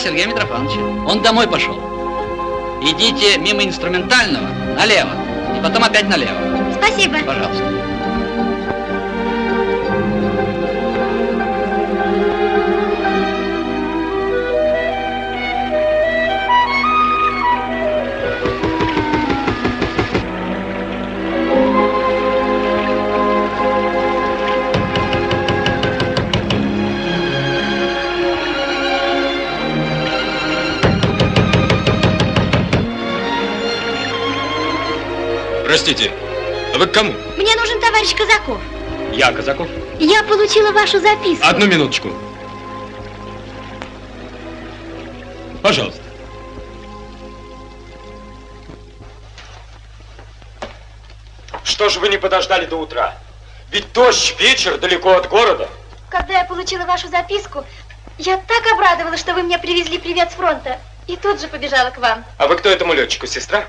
Сергея Митрофановича. Он домой пошел. Идите мимо инструментального налево, и потом опять налево. Спасибо. Пожалуйста. Простите, а вы к кому? Мне нужен товарищ Казаков. Я Казаков. Я получила вашу записку. Одну минуточку. Пожалуйста. Что же вы не подождали до утра? Ведь дождь, вечер, далеко от города. Когда я получила вашу записку, я так обрадовалась, что вы мне привезли привет с фронта. И тут же побежала к вам. А вы кто этому летчику, сестра?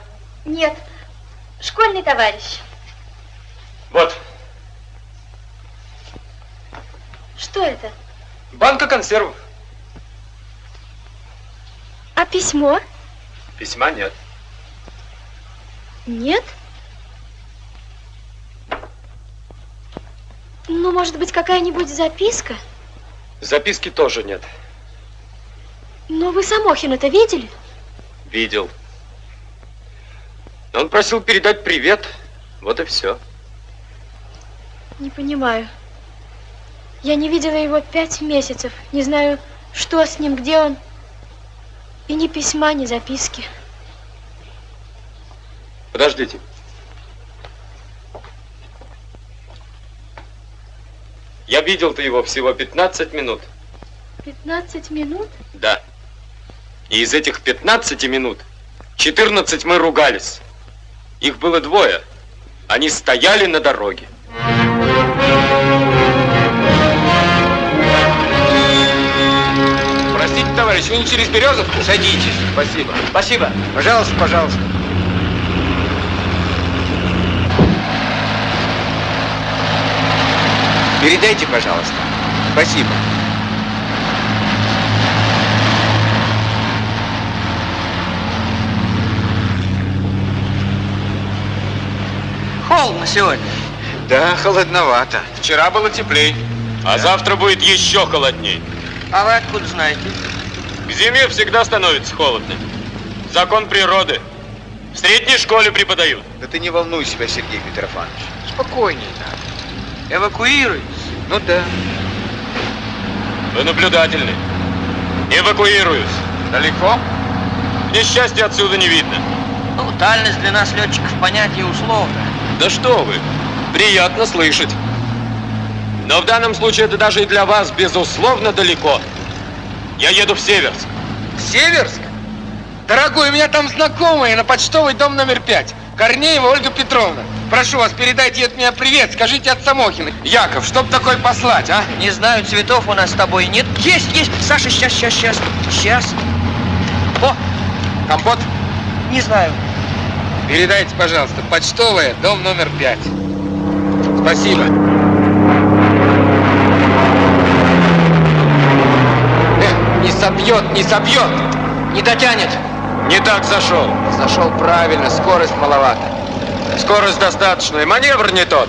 Нет, школьный товарищ. Вот, Что это? банка консервов. А письмо? Письма нет. Нет? Ну, может быть, какая-нибудь записка? Записки тоже нет. Но вы Самохина-то видели? Видел. Он просил передать привет. Вот и все. Не понимаю. Я не видела его пять месяцев. Не знаю, что с ним, где он. И ни письма, ни записки. Подождите. Я видел-то его всего 15 минут. 15 минут? Да. И из этих 15 минут 14 мы ругались. Их было двое. Они стояли на дороге. Простите, товарищ, вы не через Березовку? Садитесь. Спасибо. Спасибо. Пожалуйста, пожалуйста. Передайте, пожалуйста. Спасибо. Холодно сегодня. Да, холодновато. Вчера было теплей. А завтра будет еще холодней. А вы откуда знаете? К зиме всегда становится холодно. Закон природы. В средней школе преподают. Да ты не волнуй себя, Сергей Митрофанович. Спокойнее надо. Эвакуируйтесь. Ну да. Вы наблюдательны. Эвакуируюсь. Далеко? Несчастья отсюда не видно. Ну, дальность для нас летчиков понятие условное. Да что вы, приятно слышать. Но в данном случае это даже и для вас, безусловно, далеко. Я еду в Северск. Северск? Дорогой, у меня там знакомые на почтовый дом номер пять. Корнеева Ольга Петровна. Прошу вас, передайте от меня привет, скажите от Самохина. Яков, чтоб такой послать, а? Не знаю, цветов у нас с тобой нет. Есть, есть. Саша, сейчас, сейчас, сейчас. Сейчас. О, Компот? не знаю. Передайте, пожалуйста, почтовая, дом номер пять. Спасибо. Эх, не собьет, не собьет, не дотянет. Не так зашел. Зашел правильно, скорость маловато. Скорость достаточная, маневр не тот.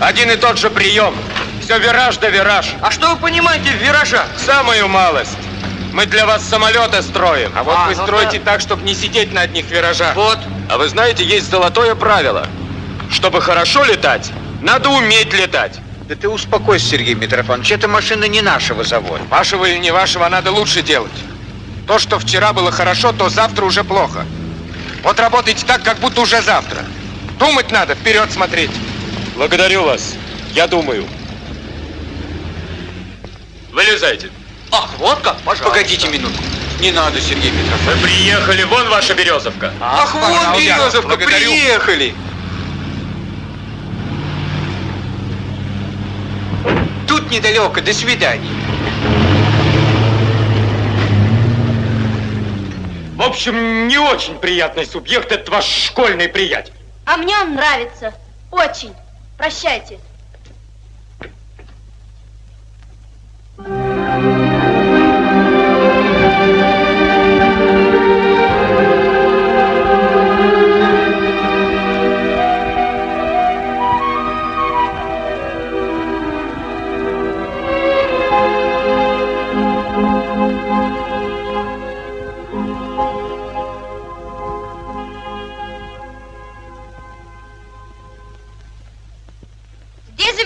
Один и тот же прием. Все вираж да вираж. А что вы понимаете в виражах? Самую малость. Мы для вас самолеты строим. А вот А, вы ну строите так, чтобы не сидеть на одних виражах. Вот. А вы знаете, есть золотое правило. Чтобы хорошо летать, надо уметь летать. Да ты успокойся, Сергей Митрофанович. Эта машина не нашего завода. Вашего или не вашего, а надо лучше делать. То, что вчера было хорошо, то завтра уже плохо. Вот работайте так, как будто уже завтра. Думать надо, вперед смотреть. Благодарю вас. Я думаю. Вылезайте. Ах, вот как, пожалуйста. Погодите минутку. Не надо, Сергей Митрофанович. Вы приехали, вон ваша березовка. Ах, вон пожалуйста, Березовка, благодарю. приехали. Тут недалеко, до свидания. В общем, не очень приятный субъект этот ваш школьный приятель. А мне он нравится. Очень. Прощайте. Здесь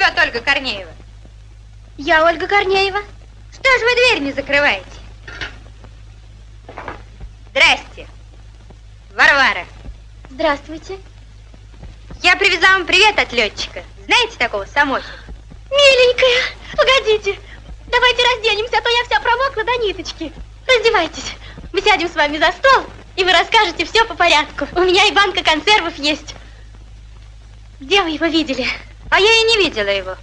живет Ольга Корнеева. Я Ольга Корнеева. Что ж вы дверь не закрываете? Здрасте. Варвара. Здравствуйте. Я привезла вам привет от летчика. Знаете такого Самохина? Миленькая, погодите. Давайте разденемся, а то я вся промокла до ниточки. Раздевайтесь. Мы сядем с вами за стол, и вы расскажете все по порядку. У меня и банка консервов есть. Где вы его видели? А я и не видела его.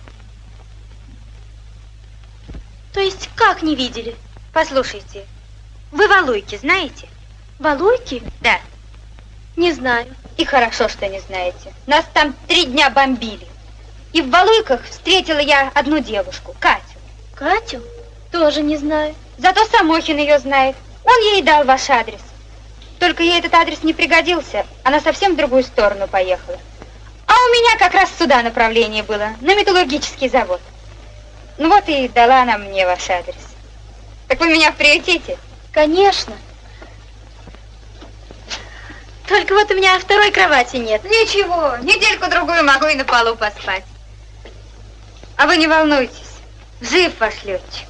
То есть как не видели? Послушайте, вы Валуйки знаете? Валуйки? Да. Не знаю. И хорошо, что не знаете. Нас там три дня бомбили. И в Валуйках встретила я одну девушку, Катю. Катю? Тоже не знаю. Зато Самохин ее знает. Он ей дал ваш адрес. Только ей этот адрес не пригодился. Она совсем в другую сторону поехала. А у меня как раз сюда направление было, на металлургический завод. Ну вот и дала она мне ваш адрес. Так вы меня в? Конечно. Только вот у меня второй кровати нет. Ничего, недельку-другую могу и на полу поспать. А вы не волнуйтесь, жив ваш летчик.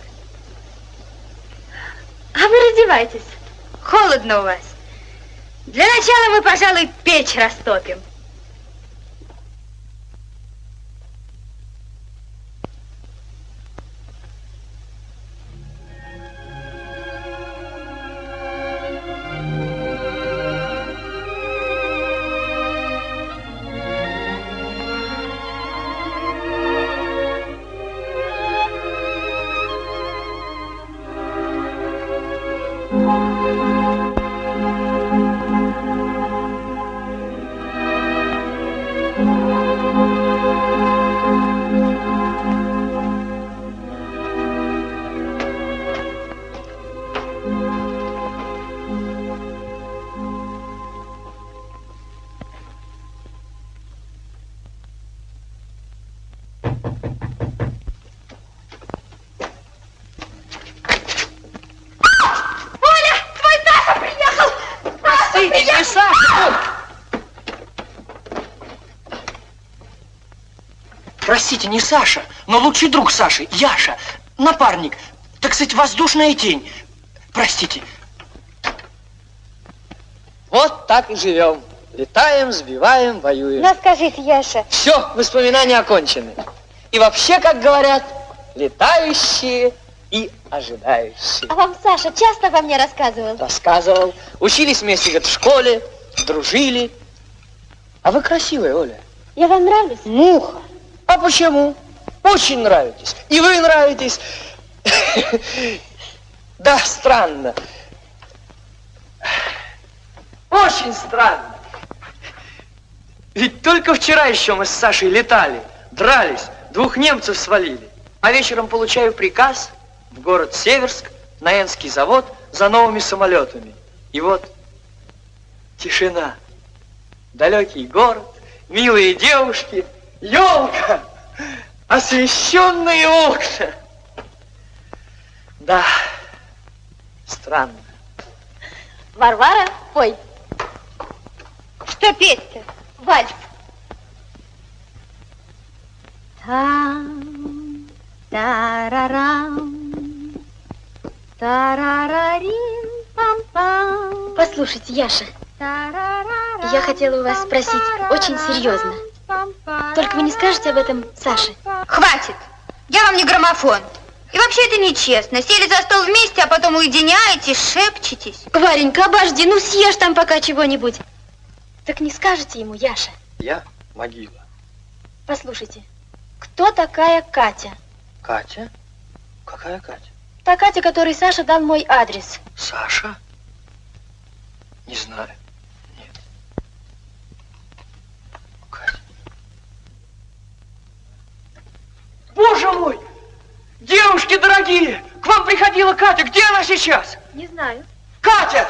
А вы раздевайтесь. Холодно у вас. Для начала мы, пожалуй, печь растопим. Простите, не Саша, но лучший друг Саши, Яша, напарник, так сказать, воздушная тень. Простите. Вот так и живем. Летаем, сбиваем, воюем. Ну, скажите, Яша, Все, воспоминания окончены. И вообще, как говорят, летающие и ожидающие. А вам Саша часто обо мне рассказывал? Рассказывал. Учились вместе говорит, в школе, дружили. А вы красивая, Оля. Я вам нравлюсь? Муха. А почему? Очень нравитесь. И вы нравитесь. Да, странно. Очень странно. Ведь только вчера еще мы с Сашей летали, дрались, двух немцев свалили. А вечером получаю приказ в город Северск, на Энский завод за новыми самолетами. И вот тишина, далекий город, милые девушки, елка, освещенные окна. Да, странно. Варвара, пой. что петь-то? Вальс. Там, тарарам, тарарарим, пам-пам. Послушайте, Яша, я хотела у вас спросить очень серьезно. Только вы не скажете об этом Саше? Хватит! Я вам не граммофон. И вообще это нечестно. Сели за стол вместе, а потом уединяетесь, шепчетесь. Варенька, обожди, ну съешь там пока чего-нибудь. Так не скажете ему, Яша? Я могила. Послушайте, кто такая Катя? Катя? Какая Катя? Та Катя, которой Саша дал мой адрес. Саша? Не знаю. Боже мой! Девушки дорогие! К вам Катя, где она сейчас? Не знаю. Катя!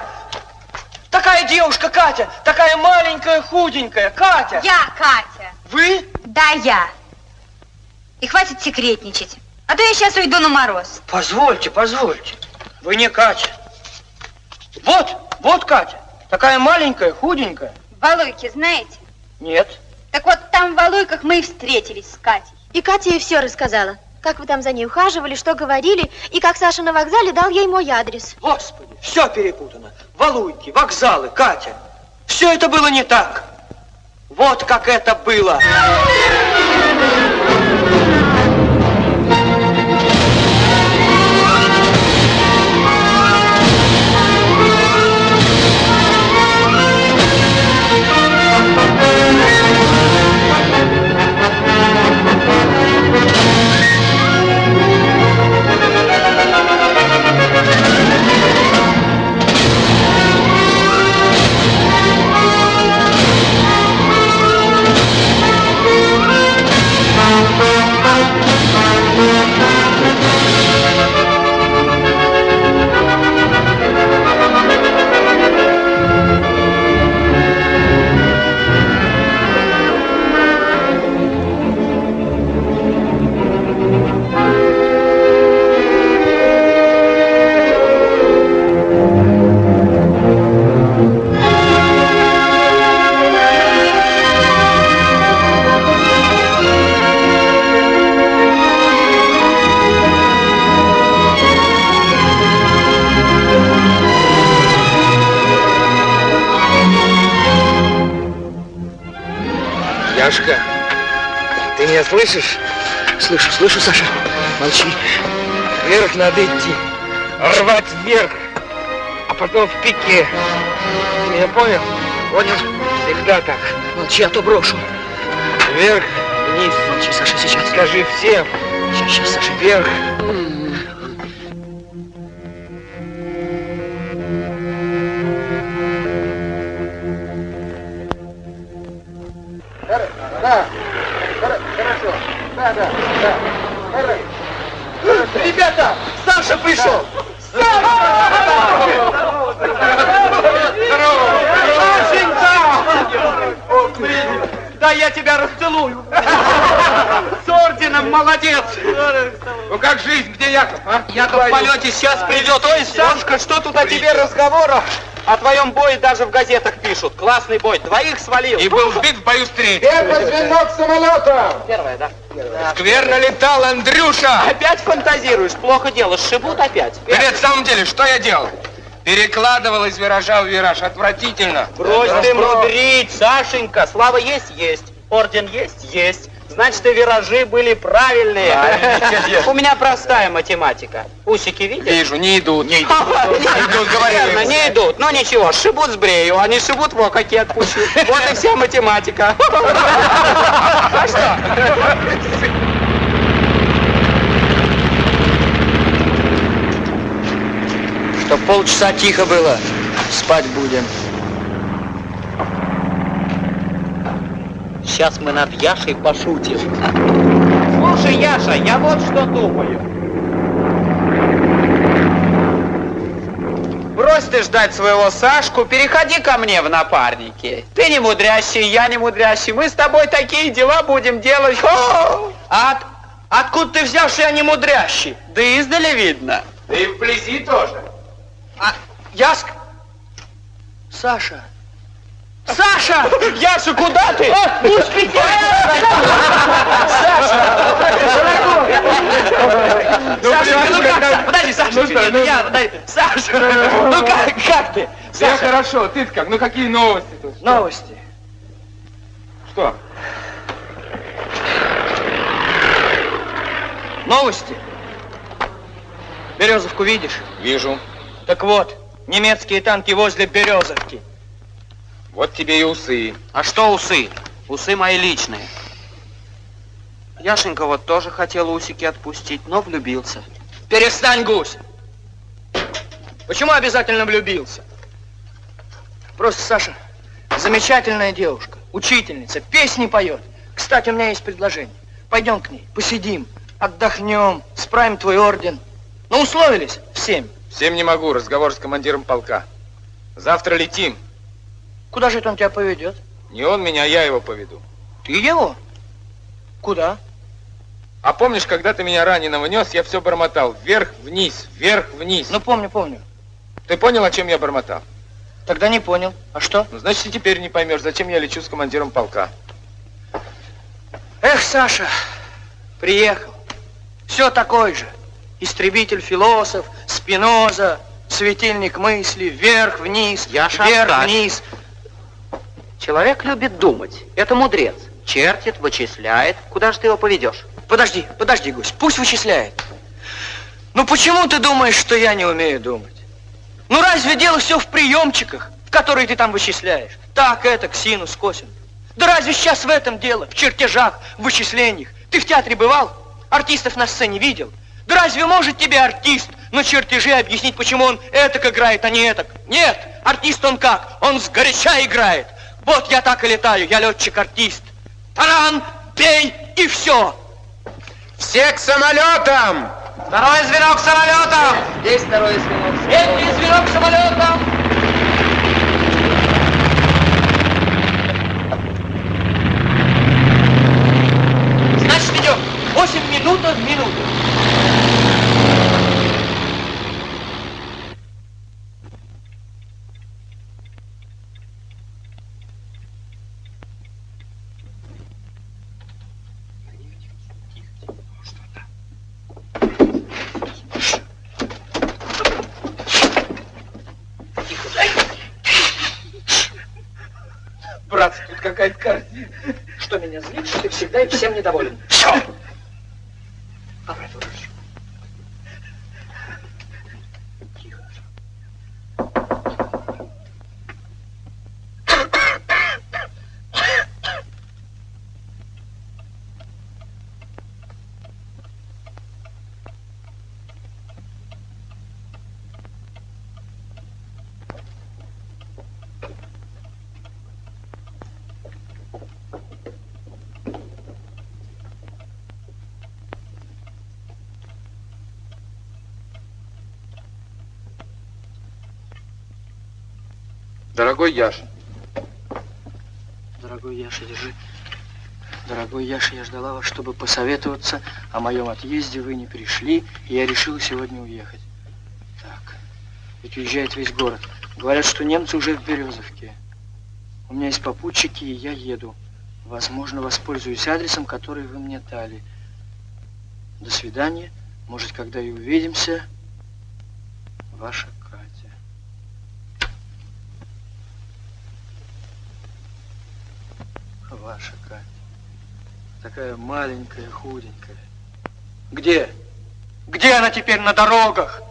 Такая девушка, Катя, такая маленькая, худенькая, Катя! Я Катя. Вы? Да, я. И хватит секретничать. А то я сейчас уйду на мороз. Позвольте, позвольте. Вы не Катя. Вот, вот Катя. Такая маленькая, худенькая. Валуйки, знаете? Нет. Так вот, там в Валуйках мы и встретились с Катей. И Катя ей все рассказала. Как вы там за ней ухаживали, что говорили, и как Саша на вокзале дал ей мой адрес. Господи, все перепутано. Валуйки, вокзалы, Катя. Все это было не так. Вот как это было. Меня слышишь? Слышу, слышу, Саша. Молчи. Вверх надо идти. Рвать вверх, а потом в пике. Ты меня понял? Понял? Всегда так. Молчи, а то брошу. Вверх, вниз. Молчи, Саша, сейчас. Скажи всем. Сейчас, сейчас, Саша. Вверх. Ребята, Саша пришел. Сашенька! Да я тебя расцелую. С орденом, молодец. Ну как жизнь? Где Яков, а? Яков в полете сейчас придет. Ой, Сашка, что тут о тебе разговора? О твоем бое даже в газетах пишут. Классный бой. Двоих свалил. И был сбит в бою с третьим. Это звенок самолета! Первое, да? Скверно летал Андрюша. Опять фантазируешь? Плохо дело. Сшибут опять. Да нет, в самом деле, что я делал? Перекладывал из виража в вираж. Отвратительно. Брось ты мудрить, Сашенька. Слава есть? Есть. Орден есть? Есть. Значит, и виражи были правильные. У меня простая математика. Усики видишь? Вижу, не идут. Не идут. Идут, Верно, не идут. Ну ничего, шибут с брею, они шибут во какие отпущу. Вот и вся математика. А что? Чтоб полчаса тихо было. Спать будем. Сейчас мы над Яшей пошутим. Слушай, Яша, я вот что думаю. Брось ты ждать своего Сашку, переходи ко мне в напарники. Ты не мудрящий, я не мудрящий. Мы с тобой такие дела будем делать. О! А от- откуда ты взял, что я не мудрящий? Да издали видно. Да и вблизи тоже. А, Яск? Саша. Саша! Яша, куда ты? Пусть Саша, ну как? Подожди, Саша, Ну что, ну- я, подожди. Саша, ну как, как ты? Я хорошо, ты как? Ну какие новости тут? Новости. Что? Новости. Березовку видишь? Вижу. Так вот, немецкие танки возле Березовки. Вот тебе и усы. А что усы? Усы мои личные. Яшенька вот тоже хотел усики отпустить, но влюбился. Перестань, гусь. Почему обязательно влюбился? Просто, Саша, замечательная девушка, учительница, песни поет. Кстати, у меня есть предложение. Пойдем к ней, посидим, отдохнем, справим твой орден. Ну, условились? семь. В семь не могу, разговор с командиром полка. Завтра летим. Куда же это он тебя поведет? Не он меня, я его поведу. Ты его? Куда? А помнишь, когда ты меня раненого нес, я все бормотал. Вверх, вниз, вверх, вниз. Ну, помню, помню. Ты понял, о чем я бормотал? Тогда не понял. А что? Ну, значит, и теперь не поймешь, зачем я лечу с командиром полка. Эх, Саша, приехал. Все такой же. Истребитель философ, Спиноза, светильник мысли, вверх, вниз, Яша, вверх, оставь. вниз. Человек любит думать. Это мудрец. Чертит, вычисляет. Куда же ты его поведешь? Подожди, подожди, Гусь, пусть вычисляет. Ну почему ты думаешь, что я не умею думать? Ну разве дело все в приемчиках, в которые ты там вычисляешь? Так, это, синус, косинус. Да разве сейчас в этом дело, в чертежах, в вычислениях? Ты в театре бывал? Артистов на сцене видел? Да разве может тебе артист на чертежи объяснить, почему он этак играет, а не этак? Нет, артист он как? Он сгоряча играет. Вот я так и летаю, я летчик-артист. Таран, бей и все. Все к самолетам! Второй звено к самолетам! Здесь второе звено. Третье звено к самолетам. Значит, идем. 8 минут в минуту. Братцы, тут какая-то картина. Что меня злит, что ты всегда и Дорогой Яша, Дорогой Яша, держи. Дорогой Яша, я ждала вас, чтобы посоветоваться о моем отъезде. Вы не пришли, и я решила сегодня уехать. Так, ведь уезжает весь город. Говорят, что немцы уже в Березовке. У меня есть попутчики, и я еду. Возможно, воспользуюсь адресом, который вы мне дали. До свидания. Может, когда и увидимся. Ваша Катя. Ваша Катя. Такая маленькая, худенькая. Где? Где она теперь на дорогах?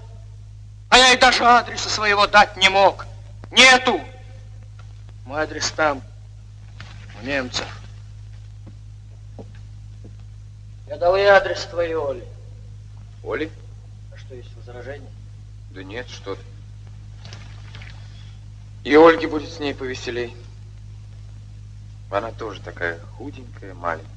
А я ей даже адреса своего дать не мог. Нету. Мой адрес там, у немцев. Я дал ей адрес твоей Оли. Оли? А что, есть возражение? Да нет, что ты. И Ольге будет с ней повеселей. Она тоже такая худенькая, маленькая.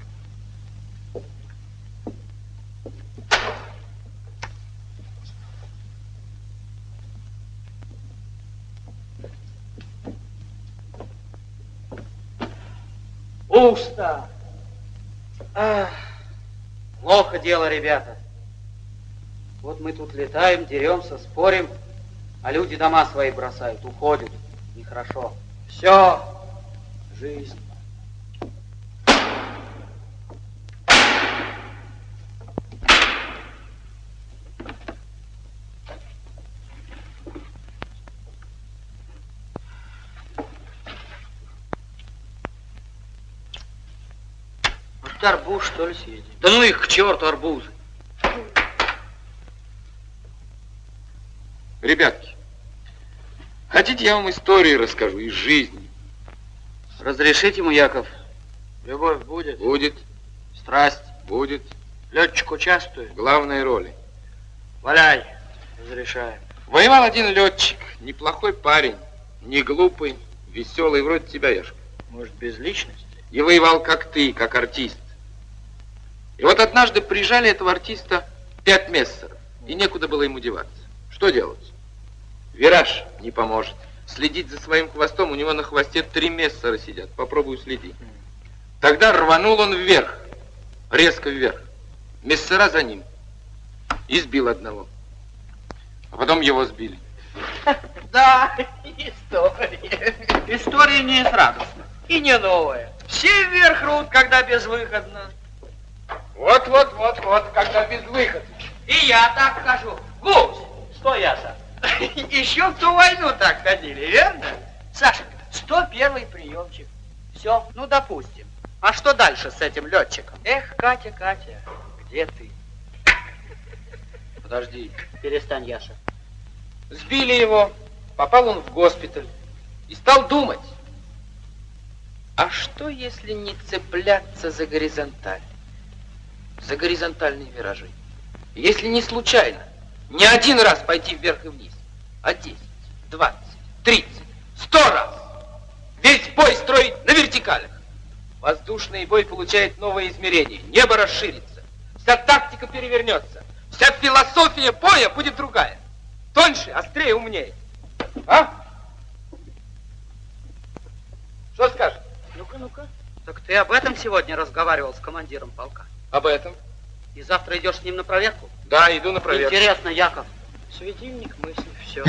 Пусто. Ах, плохо дело, ребята. Вот мы тут летаем, деремся, спорим, а люди дома свои бросают, уходят. Нехорошо. Все. Жизнь. Вот арбуз, что ли, съедим? Да ну их к черту арбузы. Ребятки, хотите, я вам истории расскажу из жизни? Разрешите ему, Яков? Любовь будет? Будет, Страсть? будет. Летчик участвует? Главной роли. Валяй. Разрешаем. Воевал один летчик, неплохой парень, не глупый, веселый, вроде тебя, Яшка. Может, без личности? И воевал как ты, как артист. И вот однажды прижали этого артиста пять мессеров, и некуда было ему деваться. Что делать? Вираж не поможет. Следить за своим хвостом, у него на хвосте три мессера сидят. Попробую следить. Тогда рванул он вверх, резко вверх. Мессера за ним. И сбил одного. А потом его сбили. Да, история. История не из радостных. И не новая. Все вверх рут, когда безвыходно. Вот, вот, вот, вот, когда без выхода. И я так хожу. Гусь, что я-то? Еще в ту войну так ходили, верно? Саша, 101 приемчик. Все, ну допустим. А что дальше с этим летчиком? Эх, Катя, Катя, где ты? Подожди. Перестань, Яша. Сбили его, попал он в госпиталь и стал думать, а что если не цепляться за горизонталь, за горизонтальные виражи? Если не случайно, не один раз пойти вверх и вниз, а 10, 20, 30, 100 раз. Весь бой строить на вертикалях. Воздушный бой получает новое измерение, небо расширится, вся тактика перевернется, вся философия боя будет другая. Тоньше, острее, умнее. А? Что скажешь? Ну-ка, ну-ка. Так ты об этом сегодня разговаривал с командиром полка? Об этом? И завтра идешь с ним на проверку? Да, иду на проверку. Интересно, Яков. Светильник мысли, все.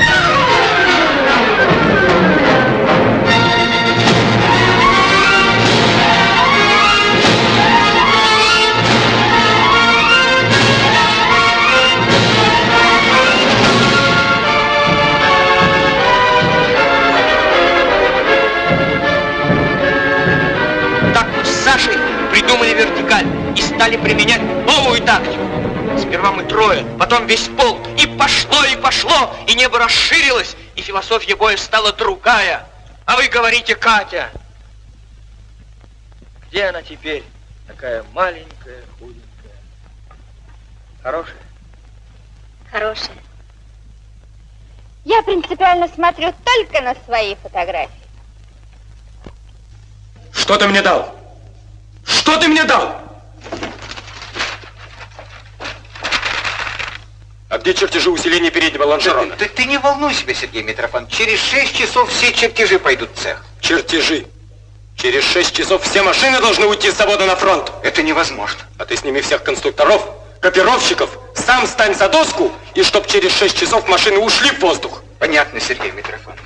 применять новую тактику. Сперва мы трое, потом весь полк. И пошло, и пошло, и небо расширилось, и философия боя стала другая. А вы говорите, Катя. Где она теперь? Такая маленькая, худенькая. Хорошая? Хорошая. Я принципиально смотрю только на свои фотографии. Что ты мне дал? Что ты мне дал? А где чертежи усиления переднего лонжерона? Ты, ты не волнуй себя, Сергей Митрофан. Через шесть часов все чертежи пойдут в цех. Чертежи. Через шесть часов все машины должны уйти с завода на фронт. Это невозможно. А ты сними всех конструкторов, копировщиков, сам стань за доску, и чтоб через шесть часов машины ушли в воздух. Понятно, Сергей Митрофанович.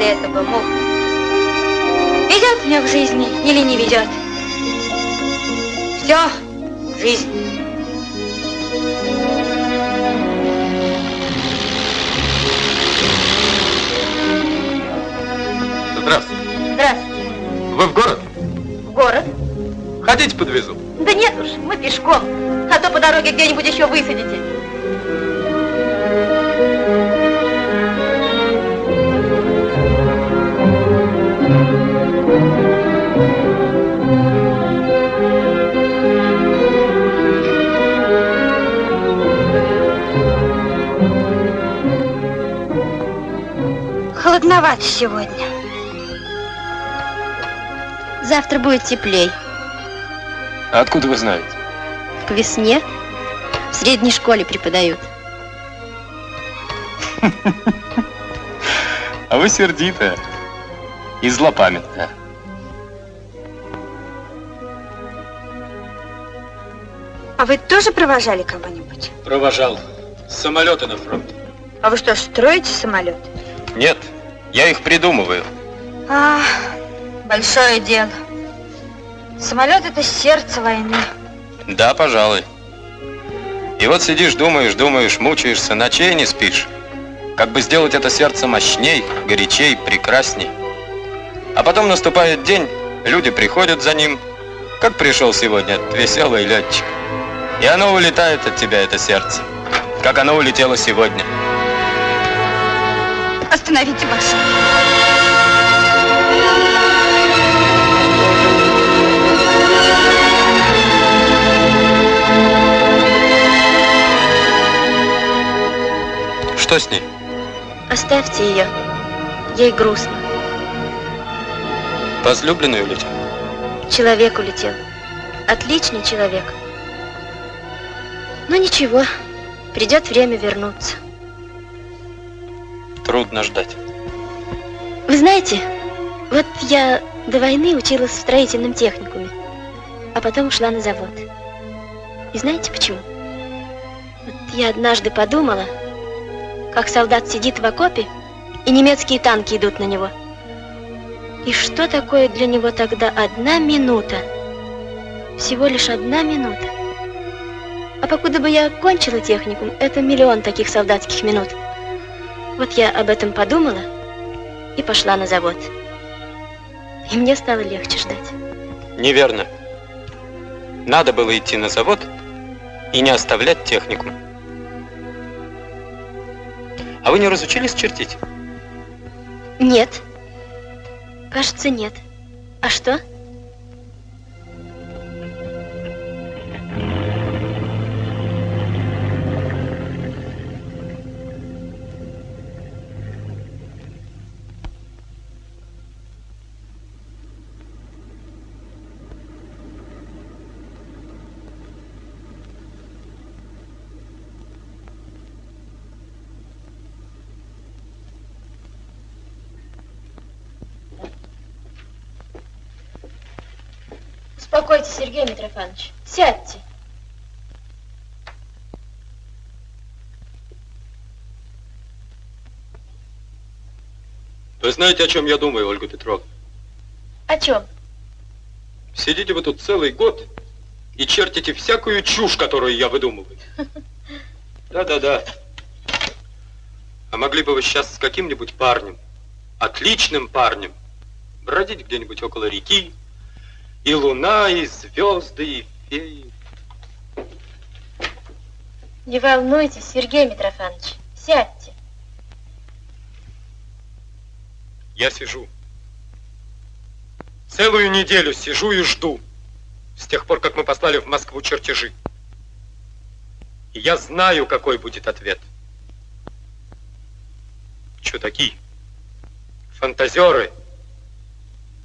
После этого, Мух, ведет меня в жизни или не ведет? Все, жизнь. Здравствуйте. Здравствуйте. Вы в город? В город? Хотите, подвезу? Да нет уж, мы пешком. А то по дороге где-нибудь еще высадите. Холодновато сегодня. Завтра будет теплей. А откуда вы знаете? К весне в средней школе преподают. А вы сердитая и злопамятная. А вы тоже провожали кого-нибудь? Провожал. С самолета на фронт. А вы что, строите самолет? Нет, я их придумываю. А, большое дело. Самолет это сердце войны. Да, пожалуй. И вот сидишь, думаешь, думаешь, мучаешься, ночей не спишь. Как бы сделать это сердце мощней, горячей, прекрасней. А потом наступает день, люди приходят за ним, как пришел сегодня веселый летчик. И оно улетает от тебя, это сердце, как оно улетело сегодня. Остановите машину. Что с ней? Оставьте ее. Ей грустно. Возлюбленный улетел? Человек улетел. Отличный человек. Но ничего, придет время вернуться. Трудно ждать. Вы знаете, вот я до войны училась в строительном техникуме, а потом ушла на завод. И знаете почему? Вот я однажды подумала, как солдат сидит в окопе, и немецкие танки идут на него. И что такое для него тогда одна минута? Всего лишь одна минута. А покуда бы я кончила техникум, это миллион таких солдатских минут. Вот я об этом подумала и пошла на завод. И мне стало легче ждать. Неверно. Надо было идти на завод и не оставлять техникум. А вы не разучились чертить? Нет. Кажется, нет. А что? Митрофанович. Сядьте. Вы знаете, о чем я думаю, Ольга Петровна? О чем? Сидите вы тут целый год и чертите всякую чушь, которую я выдумываю. Да-да-да. А могли бы вы сейчас с каким-нибудь парнем, отличным парнем, бродить где-нибудь около реки, и луна, и звезды, и феи. Не волнуйтесь, Сергей Митрофанович. Сядьте. Я сижу. Целую неделю сижу и жду. С тех пор, как мы послали в Москву чертежи. И я знаю, какой будет ответ. Чудаки, фантазеры,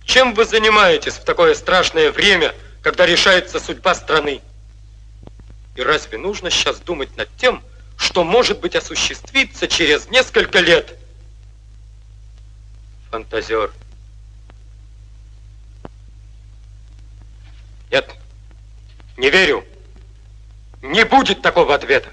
чем вы занимаетесь в такое страшное время, когда решается судьба страны? И разве нужно сейчас думать над тем, что может быть осуществится через несколько лет? Фантазер. Нет, не верю. Не будет такого ответа.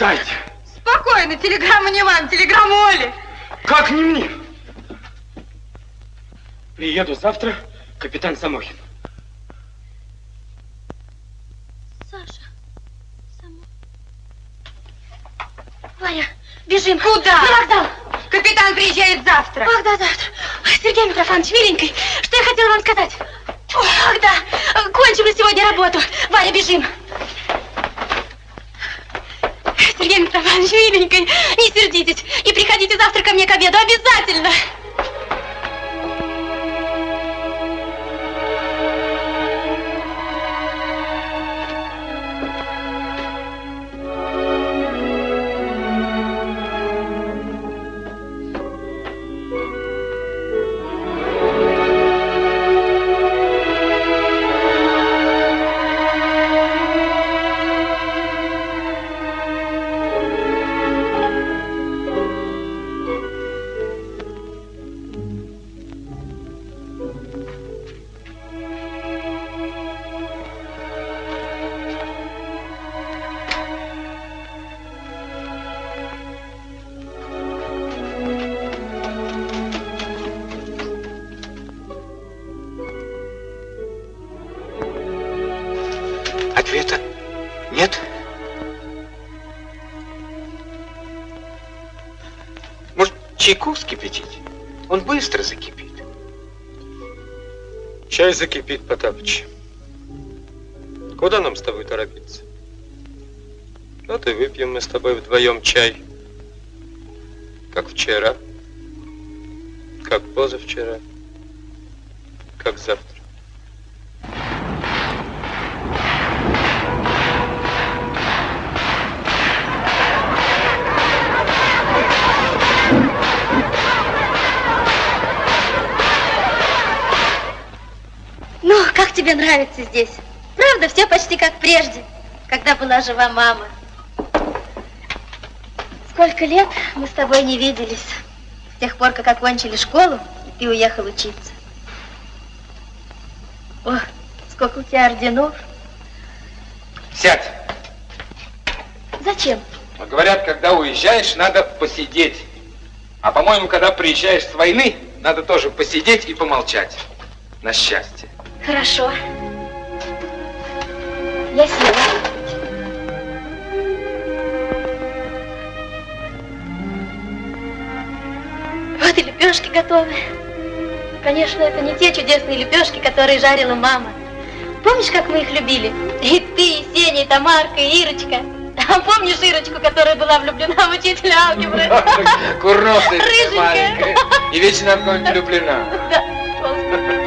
Дайте. Спокойно, телеграмма не вам, телеграмма Оле. Как не мне? Приеду завтра, капитан Самохин. Саша, сама. Ваня, бежим. Куда? На вокзал. Капитан приезжает завтра. Ах, да, завтра. Сергей Митрофанович, миленький, что я хотела вам сказать? Ах, да, кончим мы сегодня работу. Ваня, бежим. Сергей Митрофанович, миленький, не сердитесь. И приходите завтра ко мне к обеду, обязательно. Закипит, Потапыч. Куда нам с тобой торопиться? Вот и выпьем мы с тобой вдвоем чай. Как вчера, как позавчера, как завтра. Ну, как тебе нравится здесь? Правда, все почти как прежде, когда была жива мама. Сколько лет мы с тобой не виделись, с тех пор, как окончили школу, и ты уехал учиться. О, сколько у тебя орденов. Сядь. Зачем? А Говорят, когда уезжаешь, надо посидеть. А по-моему, когда приезжаешь с войны, надо тоже посидеть и помолчать. На счастье. Хорошо. Я села. Вот и лепешки готовы. Конечно, это не те чудесные лепешки, которые жарила мама. Помнишь, как мы их любили? И ты, и Сеня, и Тамарка, и Ирочка. А помнишь Ирочку, которая была влюблена в учителя алгебры? Курносая Рыженькая. маленькая. И вечно в кого-нибудь влюблена. Да,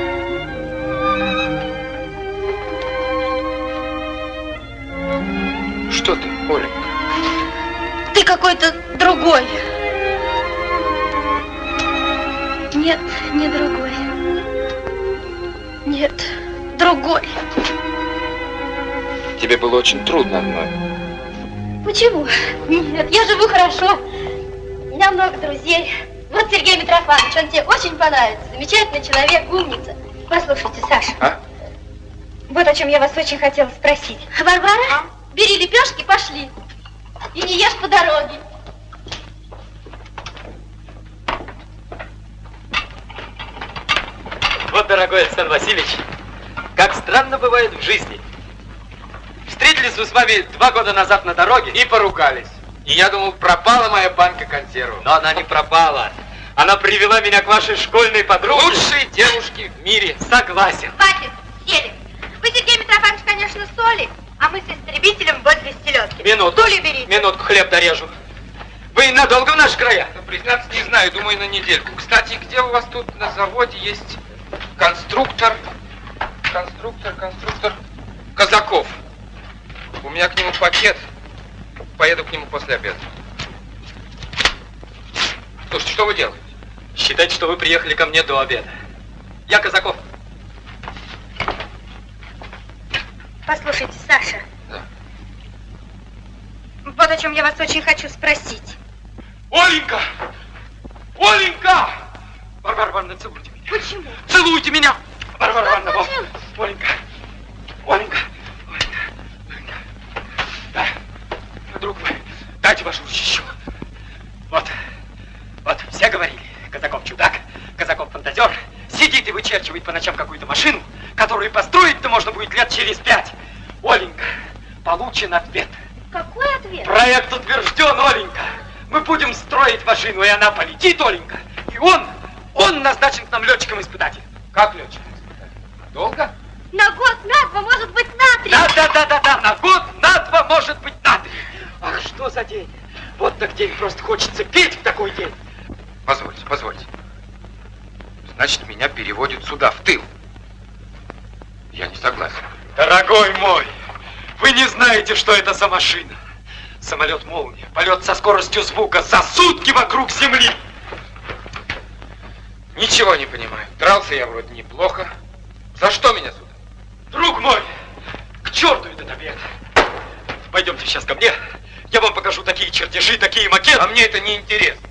Что ты, Оля? Ты какой-то другой. Нет, не другой. Нет, другой. Тебе было очень трудно одной. Почему? Нет, я живу хорошо. У меня много друзей. Вот Сергей Митрофанович, он тебе очень понравится. Замечательный человек, умница. Послушайте, Саша. А? Вот о чем я вас очень хотела спросить. Варвара, бери лепешки, пошли. И не ешь по дороге. Вот, дорогой Александр Васильевич, как странно бывает в жизни. Встретились мы с вами два года назад на дороге. И поругались. И я думал, пропала моя банка консервов. Но она не пропала. Она привела меня к вашей школьной подруге. Лучшие девушки в мире. Согласен. Хватит, сели. Вы, Сергей Митрофанович, конечно, соли, а мы с истребителем возле селедки. Минуту. Стулья берите. Минутку, хлеб дорежу. Вы надолго в наших краях? Ну, признаться, не знаю, думаю, на недельку. Кстати, где у вас тут на заводе есть конструктор, конструктор, конструктор Казаков? У меня к нему пакет. Поеду к нему после обеда. Слушайте, что вы делаете? Считайте, что вы приехали ко мне до обеда. Я Казаков. Послушайте, Саша. Да. Вот о чем я вас очень хочу спросить. Оленька! Оленька! Варвара Ивановна, целуйте меня. Почему? Целуйте меня! Варвара Ивановна, вот. Оленька. Оленька. Оленька. Оленька. Да. Друг мой, дайте вашу ручищу. Вот. Вот, все говорили, Казаков чудак, Казаков фантазер, сидит и вычерчивает по ночам какую-то машину, которую можно будет лет через пять. Оленька, получен ответ. Какой ответ? Проект утвержден, Оленька. Мы будем строить машину, и она полетит, Оленька. И он, он назначен к нам летчиком-испытателем. Как летчик? Долго? На год, на два, может быть, на три. Да, да, да, да, да, на год, на два, может быть, на три. Ах, что за день? Вот так день, просто хочется петь в такой день. Позвольте, позвольте. Значит, меня переводят сюда, в тыл. Я не согласен. Дорогой мой, вы не знаете, что это за машина. Самолет молния, полет со скоростью звука за сутки вокруг Земли. Ничего не понимаю. Дрался я вроде неплохо. За что меня сюда? Друг мой, к черту этот обед. Пойдемте сейчас ко мне. Я вам покажу такие чертежи, такие макеты. А мне это не интересно.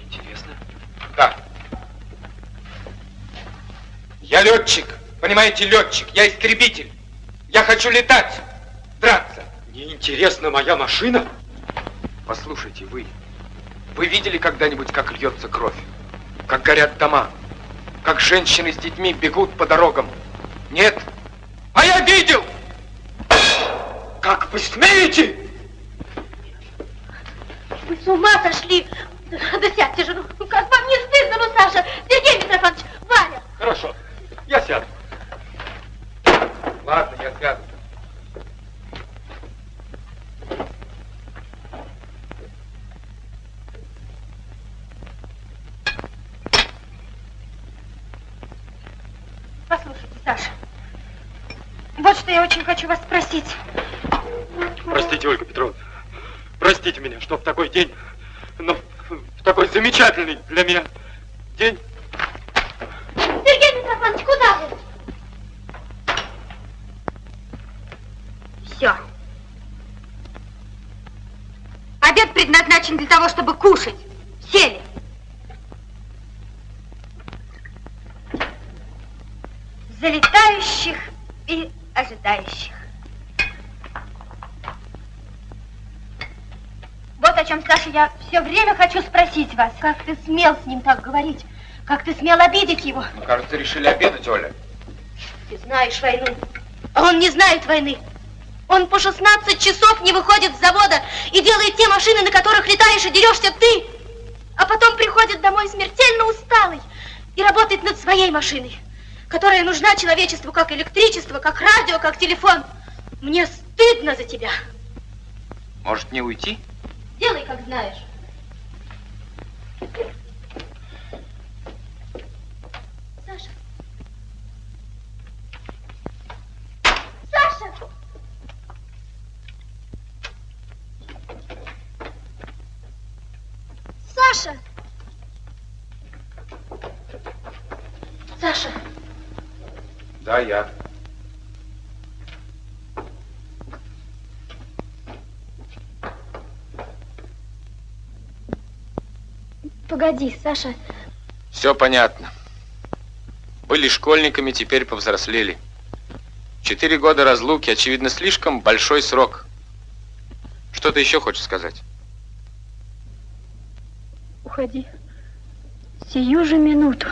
Интересно. Да. Я летчик. Понимаете, летчик. Я истребитель. Я хочу летать. Драться. Неинтересна моя машина? Послушайте, вы. Вы видели когда-нибудь, как льется кровь? Как горят дома? Как женщины с детьми бегут по дорогам? Нет? А я видел! Как вы смеете? Вы с ума сошли. Да сядьте же, ну как вам не стыдно, ну, Саша? Сергей Митрофанович, Валя. Хорошо, я сяду. Ладно, я сяду. Послушайте, Саша, вот что я очень хочу вас спросить. Простите, Ольга Петровна. Простите меня, что в такой день, но в такой замечательный для меня день. Сергей Митрофанович, куда вы? Все. Обед предназначен для того, чтобы кушать. Сели. Залетающих и ожидающих. Вот о чем, Саша, я все время хочу спросить вас. Как ты смел с ним так говорить? Как ты смел обидеть его? Ну, кажется, решили обедать, Оля. Ты знаешь войну, а он не знает войны. Он по 16 часов не выходит с завода и делает те машины, на которых летаешь и дерешься ты. А потом приходит домой смертельно усталый и работает над своей машиной, которая нужна человечеству как электричество, как радио, как телефон. Мне стыдно за тебя. Может, не уйти? Делай, как знаешь. Саша. Саша! Саша! Саша! Да, я. Погоди, Саша. Все понятно. Были школьниками, теперь повзрослели. Четыре года разлуки, очевидно, слишком большой срок. Что ты еще хочешь сказать? Уходи. Сию же минуту.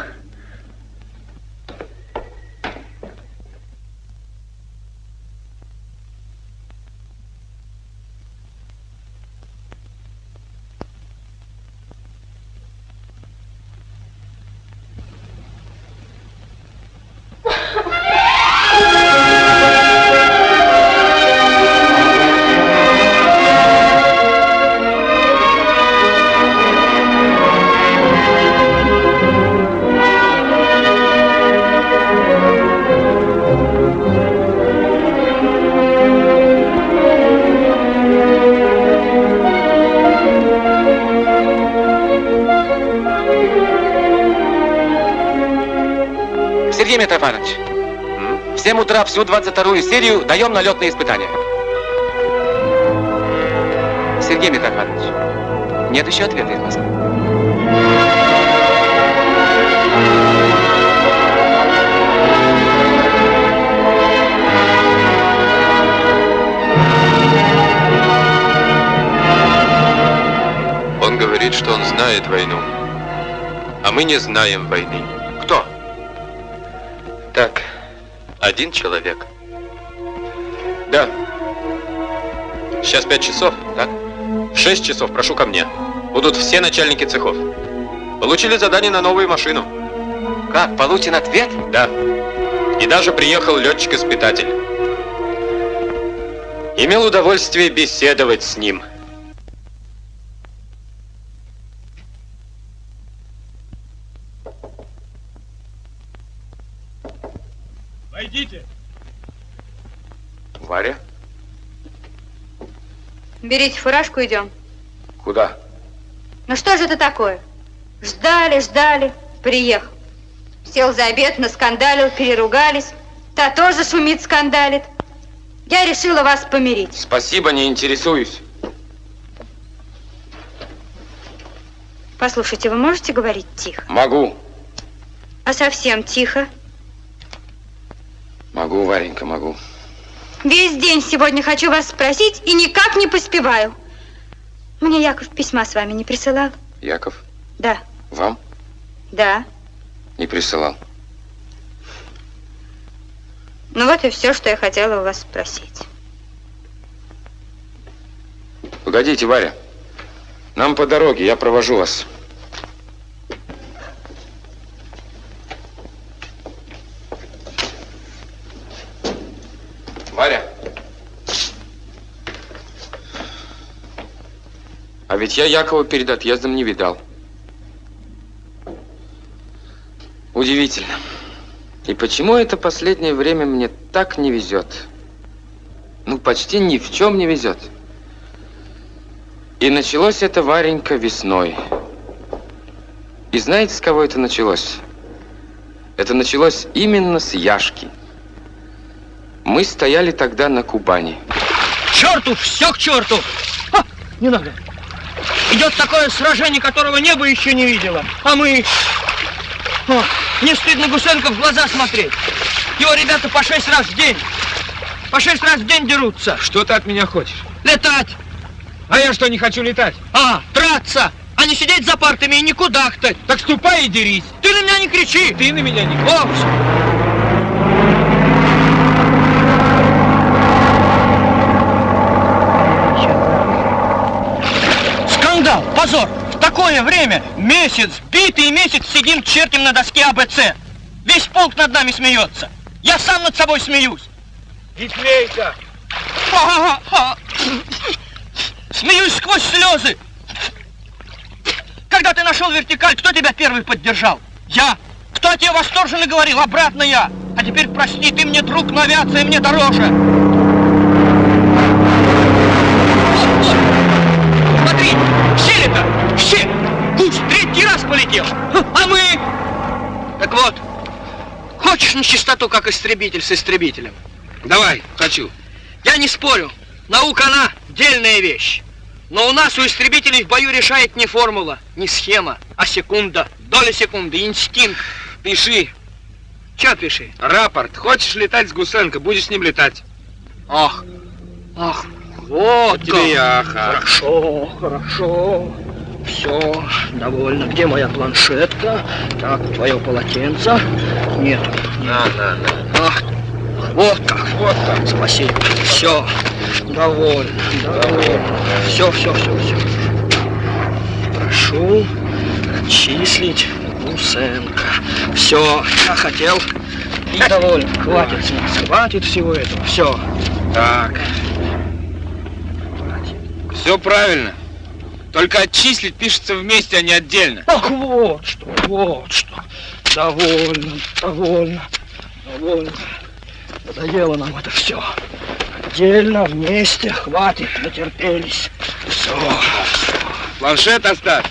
Митрофанович, в 7 утра всю 22-ю серию даем на летные испытания. Сергей Митрофанович, нет еще ответа из Москвы. Он говорит, что он знает войну. А мы не знаем войны. Один человек. Да. Сейчас пять часов, так? В шесть часов прошу ко мне. Будут все начальники цехов. Получили задание на новую машину. Как, получен ответ? Да. И даже приехал летчик-испытатель. Имел удовольствие беседовать с ним. Войдите. Варя? Берите фуражку, идем. Куда? Ну что же это такое? Ждали, ждали, приехал. Сел за обед, наскандалил, переругались. Та тоже шумит, скандалит. Я решила вас помирить. Спасибо, не интересуюсь. Послушайте, вы можете говорить тихо? Могу. А совсем тихо? Могу, Варенька, могу. Весь день сегодня хочу вас спросить и никак не поспеваю. Мне Яков письма с вами не присылал? Яков, Да, вам да. не присылал. Ну вот и все, что я хотела у вас спросить. Погодите, Варя. Нам по дороге, я провожу вас. Варя. А ведь я Якова перед отъездом не видал. Удивительно. И почему это последнее время мне так не везет? Ну, почти ни в чем не везет. И началось это, Варенька, весной. И знаете, с кого это началось? Это началось именно с Яшки. Мы стояли тогда на Кубани. К черту, все к черту! А, не надо. Идет такое сражение, которого небо еще не видело. А мы... О, не стыдно Гусенко в глаза смотреть. Его ребята по шесть раз в день. По шесть раз в день дерутся. Что ты от меня хочешь? Летать. А я что, не хочу летать? А, драться. А не сидеть за партами и не кудахтать. Так ступай и дерись. Ты на меня не кричи. Ты на меня не кричи. Вовсе. Позор. В такое время, месяц, битый месяц сидим чертим на доске АБЦ. Весь полк над нами смеется. Я сам над собой смеюсь. Не смейся. Смеюсь сквозь слезы. Когда ты нашел вертикаль, кто тебя первый поддержал? Я. Кто тебе восторженно говорил? Обратно я. А теперь прости, ты мне друг, но авиация мне дороже. Смотри, щели-то, щель. Гусь раз полетел. А мы... Так вот, хочешь на чистоту, как истребитель с истребителем? Давай, хочу. Я не спорю. Наука, она дельная вещь. Но у нас у истребителей в бою решает не формула, не схема, а секунда, доля секунды, инстинкт. Пиши. Че пиши? Рапорт. Хочешь летать с Гусенко, будешь с ним летать. Ах, ах, вот тебе и как. аха. Хорошо, хорошо. Все, довольно. Где моя планшетка? Так, твое полотенце. Нет. На, на, на. Ах, вот как. Вот так. Спасибо. Все. Довольно. Довольно. Все, все, все, все. Прошу отчислить Гусенко. Все, я хотел. И довольно. Хватит с нас. Хватит всего этого. Все. Так. Все правильно. Только отчислить пишется вместе, а не отдельно. Ах, вот что, вот что. Довольно, довольно, довольно. Надоело нам это все. Отдельно, вместе, хватит, натерпелись. Все. Планшет оставь.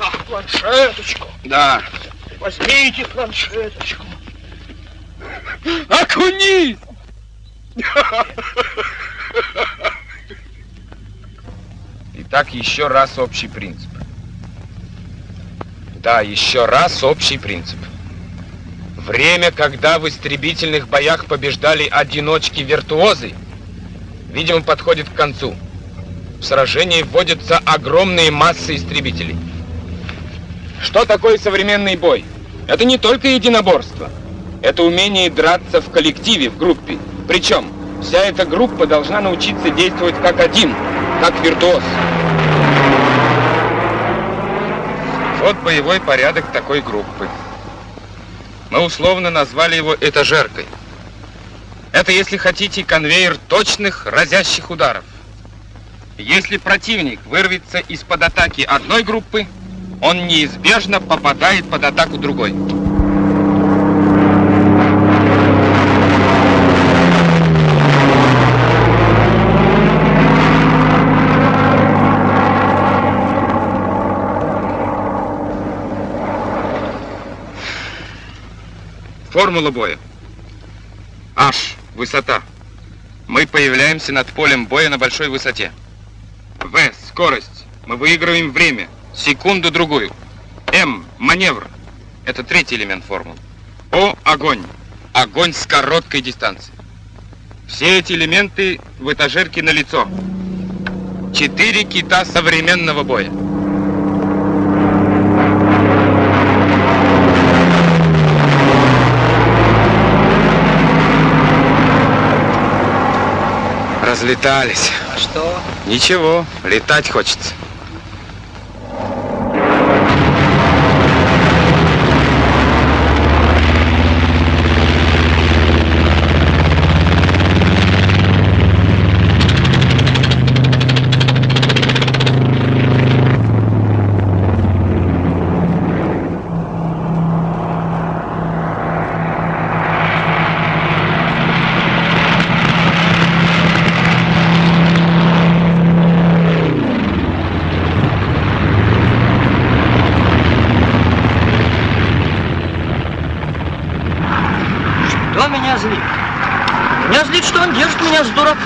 Ах, планшеточку. Да. Возьмите планшеточку. Окунись! Итак, еще раз общий принцип. Да, еще раз общий принцип. Время, когда в истребительных боях побеждали одиночки-виртуозы, видимо, подходит к концу. В сражении вводятся огромные массы истребителей. Что такое современный бой? Это не только единоборство. Это умение драться в коллективе, в группе. Причем вся эта группа должна научиться действовать как один, как виртуоз. Вот боевой порядок такой группы. Мы условно назвали его этажеркой. Это, если хотите, конвейер точных разящих ударов. Если противник вырвется из-под атаки одной группы, он неизбежно попадает под атаку другой. Формула боя. H – высота. Мы появляемся над полем боя на большой высоте. В – скорость. Мы выигрываем время, секунду-другую. М – маневр. Это третий элемент формулы. О – огонь. Огонь с короткой дистанции. Все эти элементы в этажерке на лицо. Четыре кита современного боя. Разлетались. А что? Ничего, летать хочется. меня с дурака.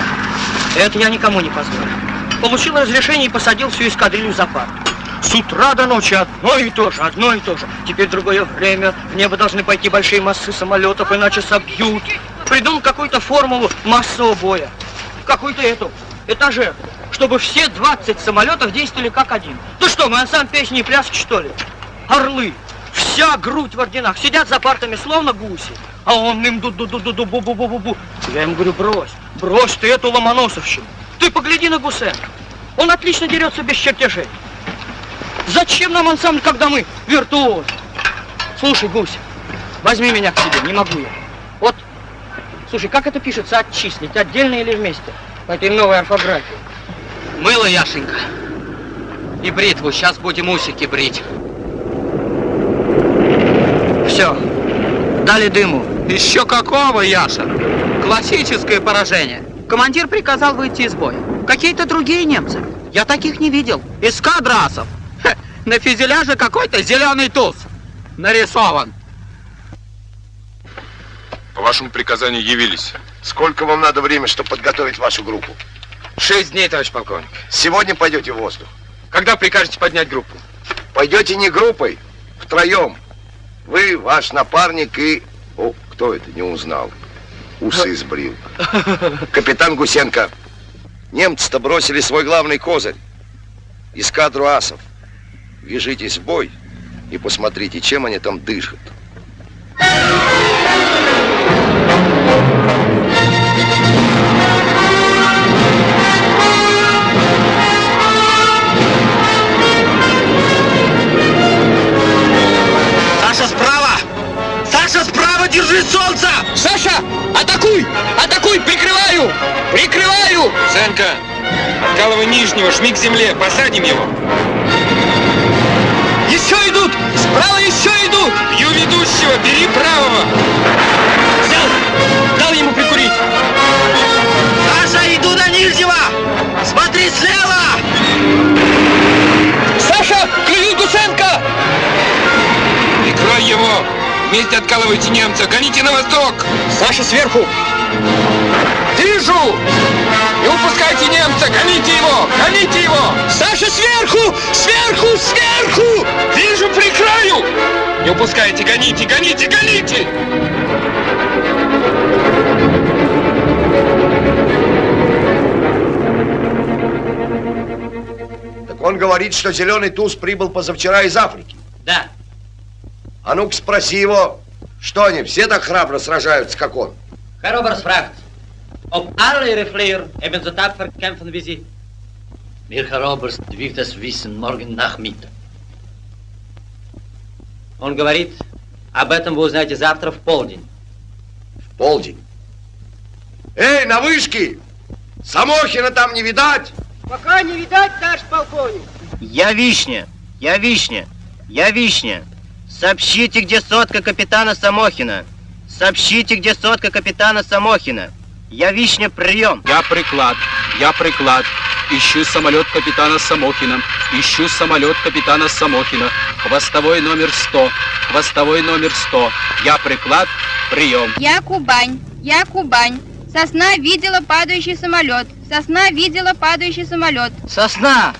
Это я никому не позволю. Получил разрешение и посадил всю эскадрилью за парт. С утра до ночи одно и то же, одно и то же. Теперь другое время, в небо должны пойти большие массы самолетов, иначе собьют. Придумал какую-то формулу массового боя. Какую-то эту, этажер, чтобы все 20 самолетов действовали как один. Ты что, мы сам песни и пляски, что ли? Орлы, вся грудь в орденах, сидят за партами, словно гуси. А он им ду ду ду ду ду бу бу бу бу бу Я ему говорю, брось, брось ты эту ломоносовщину. Ты погляди на Гусена. Он отлично дерется без чертежей. Зачем нам ансамбль, когда мы виртуоз? Слушай, Гусь, возьми меня к себе, не могу я. Вот, слушай, как это пишется, отчислить, отдельно или вместе? По этой новой орфографии. Мыло, Яшенька. И бритву. Сейчас будем усики брить. Все. Дали дыму. Еще какого, Яша? Классическое поражение. Командир приказал выйти из боя. Какие-то другие немцы. Я таких не видел. Эскадрасов. Хе, на фюзеляже какой-то зеленый туз. Нарисован. По вашему приказанию явились. Сколько вам надо времени, чтобы подготовить вашу группу? Шесть дней, товарищ полковник. Сегодня пойдете в воздух. Когда прикажете поднять группу? Пойдете не группой, втроем. Вы, ваш напарник и... О, кто это, не узнал. Усы сбрил. Капитан Гусенко. Немцы-то бросили свой главный козырь. Эскадру асов. Вяжитесь в бой и посмотрите, чем они там дышат. Саша, держи солнце! Саша, атакуй! Атакуй! Прикрываю! Прикрываю! Сенка, откалывай нижнего, жми к земле, посадим его. Еще идут! Справа еще идут! Бью ведущего, бери правого! Взял! Дал ему прикурить! Саша, иду до нижнего! Смотри слева! Саша, клюют Гусенко! Прикрой его! Вместе откалывайте немца, гоните на восток! Саша сверху! Вижу! Не упускайте немца! Гоните его! Гоните его! Саша сверху! Сверху! Сверху! Вижу, прикрою! Не упускайте, гоните, гоните, гоните! Так он говорит, что зеленый туз прибыл позавчера из Африки. Да. А ну-ка спроси его, что они, все так храбро сражаются, как он? Herr Oberst ob alle ihre Flieger eben so tapfer kämpfen wie Sie. Wir, Herr Oberst, wird es wissen morgen Nachmittag. Он говорит, об этом вы узнаете завтра в полдень. В полдень? Эй, на вышке! Самохина там не видать? Пока не видать, наш полковник. Я Вишня, я Вишня, я Вишня. Сообщите, где сотка капитана Самохина. Сообщите, где сотка капитана Самохина. Я Вишня, прием. Я приклад, я приклад. Ищу самолет капитана Самохина. Ищу самолет капитана Самохина. Хвостовой номер 100. Хвостовой номер 100. Я приклад, прием. Я Кубань, я Кубань. Сосна видела падающий самолет. Сосна видела падающий самолет. Сосна,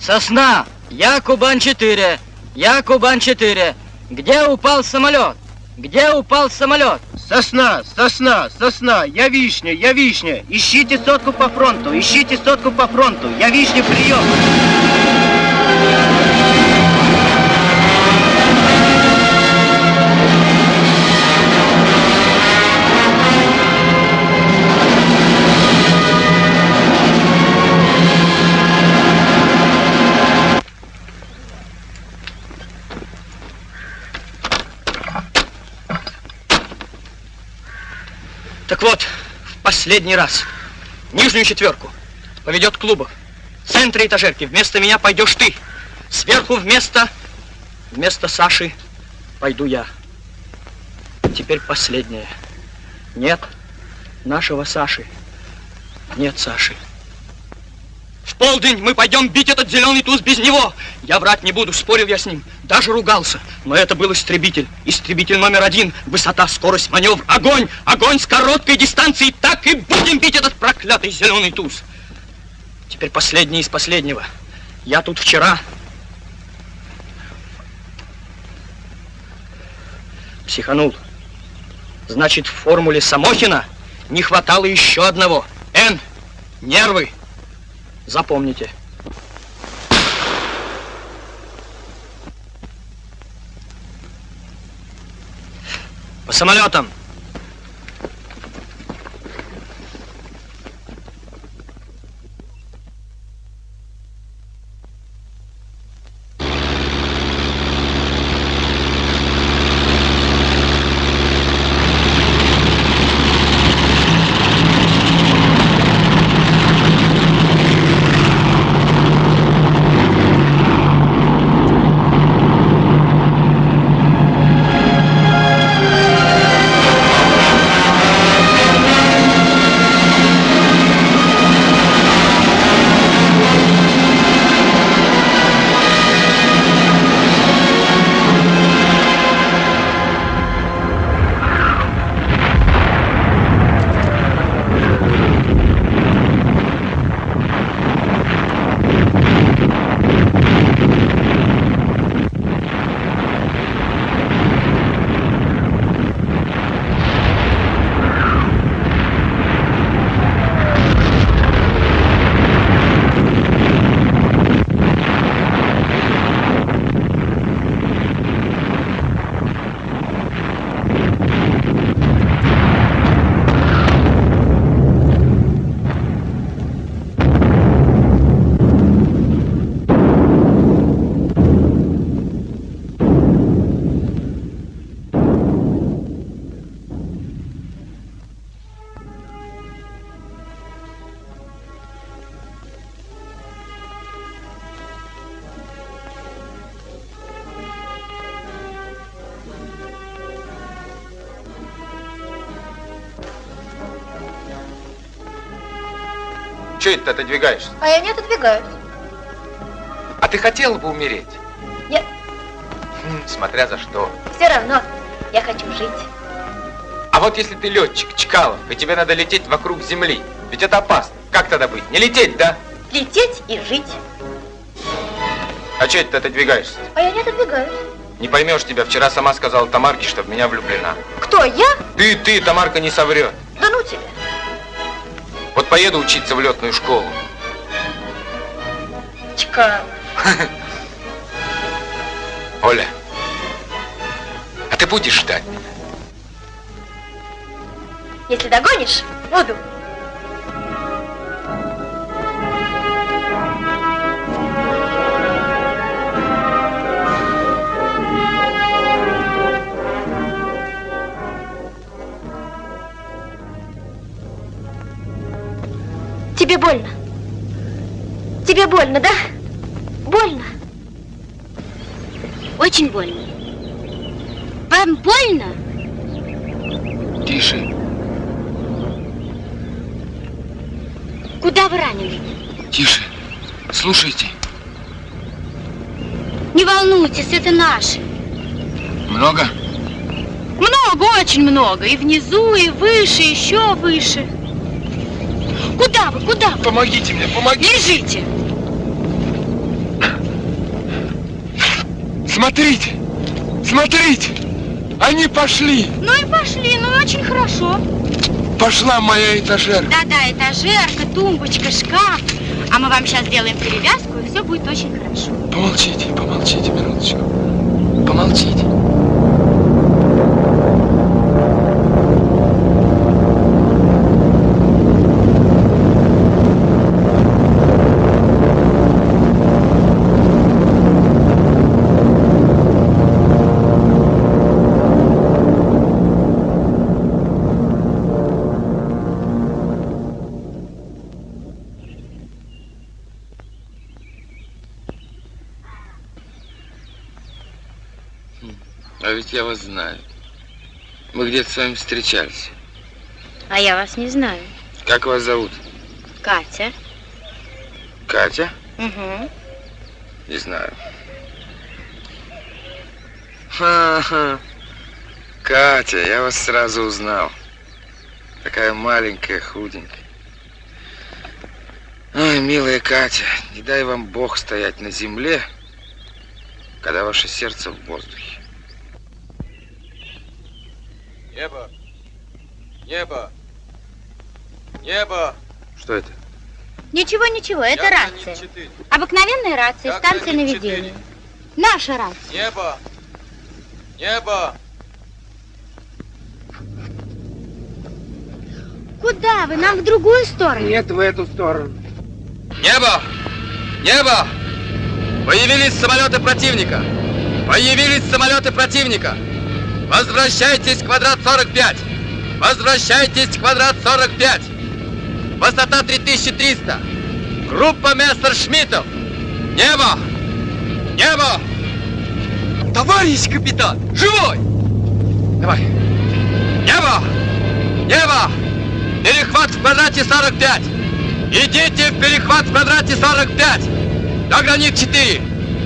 сосна, я Кубань-4. Я Кубань-4. Где упал самолет? Где упал самолет? Сосна, сосна, сосна, я вишня, я вишня. Ищите сотку по фронту, ищите сотку по фронту. Я вишня, прием. Так вот, в последний раз. Нижнюю четверку поведет клубов. В центре этажерки вместо меня пойдешь ты. Сверху вместо... Вместо Саши пойду я. Теперь последнее. Нет нашего Саши. Нет Саши. Полдень мы пойдем бить этот зеленый туз без него. Я врать не буду, спорил я с ним, даже ругался. Но это был истребитель. Истребитель номер один. Высота, скорость, маневр, огонь, огонь с короткой дистанции. Так и будем бить этот проклятый зеленый туз. Теперь последний из последнего. Я тут вчера психанул. Значит, в формуле Самохина не хватало еще одного. Н. Нервы. Запомните. По самолетам. Че это ты отодвигаешься? А я не отодвигаюсь. А ты хотела бы умереть? Нет. Хм, смотря за что. Все равно я хочу жить. А вот если ты летчик, Чкалов, и тебе надо лететь вокруг Земли, ведь это опасно. Как тогда быть? Не лететь, да? Лететь и жить. А че это ты отодвигаешься? А я не отодвигаюсь. Не поймешь тебя. Вчера сама сказала Тамарке, что в меня влюблена. Кто, я? Ты, ты, Тамарка не соврет. Вот поеду учиться в летную школу. Чкалов. Оля, а ты будешь ждать меня? Если догонишь, Тебе больно? Тебе больно, да? Больно? Очень больно. Вам больно? Тише. Куда вы ранены? Тише. Слушайте. Не волнуйтесь, это наши. Много? Много, очень много. И внизу, и выше, еще выше. Куда вы, куда вы? Помогите мне, помогите. Лежите. Смотрите. Смотрите. Они пошли. Ну и пошли, ну и очень хорошо. Пошла моя этажерка. Да-да, этажерка, тумбочка, шкаф. А мы вам сейчас сделаем перевязку, и все будет очень хорошо. Помолчите, помолчите минуточку. Помолчите. Я вас знаю. Мы где-то с вами встречались. А я вас не знаю. Как вас зовут? Катя. Катя? Угу. Не знаю. Ха-ха. Катя, я вас сразу узнал. Такая маленькая, худенькая. Ой, милая Катя, не дай вам Бог стоять на земле, когда ваше сердце в воздухе. Небо! Небо! Небо! Что это? Ничего, ничего, это Я рация. гранит четыре. Обыкновенная рация, Я станция наведения. Наша рация. Небо! Небо! Куда вы? Нам в другую сторону. Нет, в эту сторону. Небо! Небо! Появились самолеты противника! Появились самолеты противника! Возвращайтесь квадрат 45! Возвращайтесь квадрат 45! Высота 3300! Группа Мессершмиттов! Небо! Небо! Товарищ капитан! Живой! Давай! Небо! Небо! Перехват в квадрате 45! Идите в перехват в квадрате 45! До гранит 4!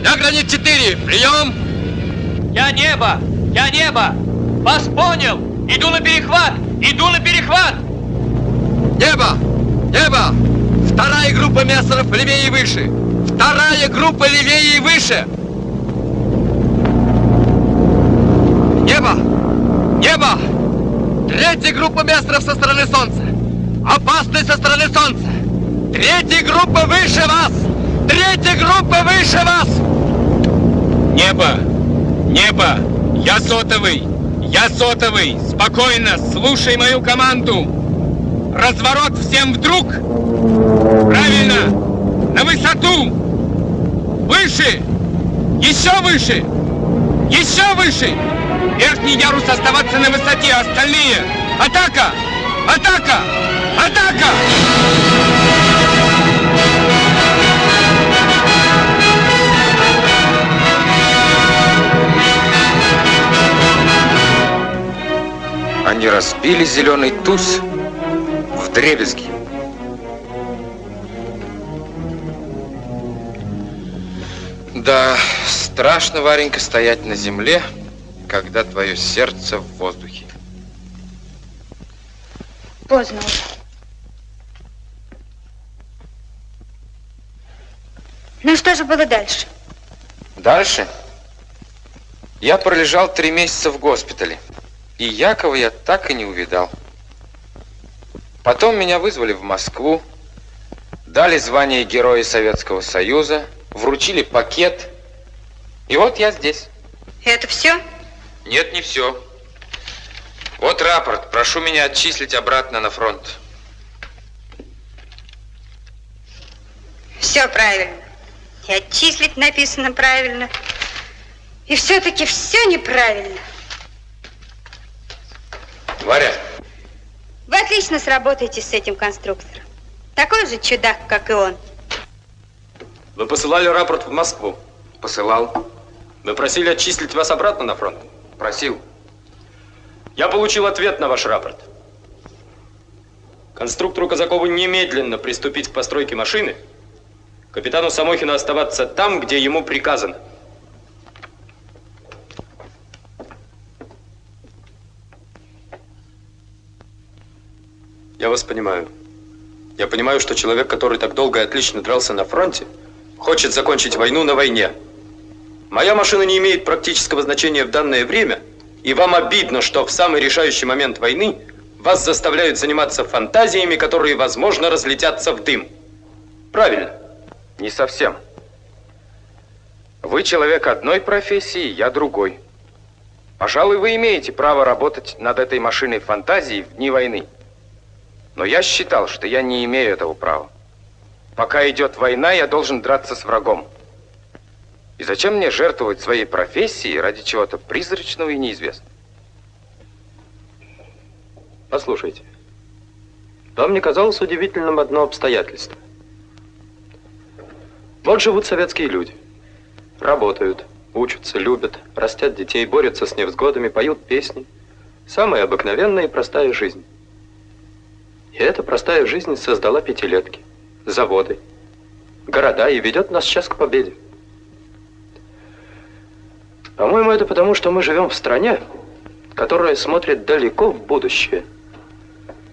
До гранит 4! Прием! Я небо! Я небо! Вас понял! Иду на перехват! Иду на перехват! Небо! Небо! Вторая группа мессеров левее и выше! Вторая группа левее и выше! Небо! Небо! Третья группа мессеров со стороны солнца! Опасность со стороны солнца! Третья группа выше вас! Третья группа выше вас! Небо! Небо! Я сотовый! Я сотовый! Спокойно! Слушай мою команду! Разворот всем вдруг! Правильно! На высоту! Выше! Еще выше! Еще выше! Верхний ярус оставаться на высоте, а остальные! Атака! Атака! Атака! Они разбили зеленый туз в дребезги. Да, страшно, Варенька, стоять на земле, когда твое сердце в воздухе. Поздно уже. Ну что же было дальше? Дальше? Я пролежал три месяца в госпитале, и Якова я так и не увидал. Потом меня вызвали в Москву, дали звание Героя Советского Союза, вручили пакет, и вот я здесь. Это все? Нет, не все. Вот рапорт. Прошу меня отчислить обратно на фронт. Все правильно. И отчислить написано правильно. И все-таки все неправильно. Варя, Вы отлично сработаете с этим конструктором. Такой же чудак, как и он. Вы посылали рапорт в Москву? Посылал. Вы просили отчислить вас обратно на фронт? Просил. Я получил ответ на ваш рапорт. Конструктору Казакову немедленно приступить к постройке машины, капитану Самохину оставаться там, где ему приказано. Я вас понимаю. Я понимаю, что человек, который так долго и отлично дрался на фронте, хочет закончить войну на войне. Моя машина не имеет практического значения в данное время, и вам обидно, что в самый решающий момент войны вас заставляют заниматься фантазиями, которые, возможно, разлетятся в дым. Правильно? Не совсем. Вы человек одной профессии, я другой. Пожалуй, вы имеете право работать над этой машиной фантазии в дни войны. Но я считал, что я не имею этого права. Пока идет война, я должен драться с врагом. И зачем мне жертвовать своей профессией ради чего-то призрачного и неизвестного? Послушайте, вам не казалось удивительным одно обстоятельство? Вот живут советские люди. Работают, учатся, любят, растят детей, борются с невзгодами, поют песни. Самая обыкновенная и простая жизнь. И эта простая жизнь создала пятилетки, заводы, города и ведет нас сейчас к победе. По-моему, это потому, что мы живем в стране, которая смотрит далеко в будущее.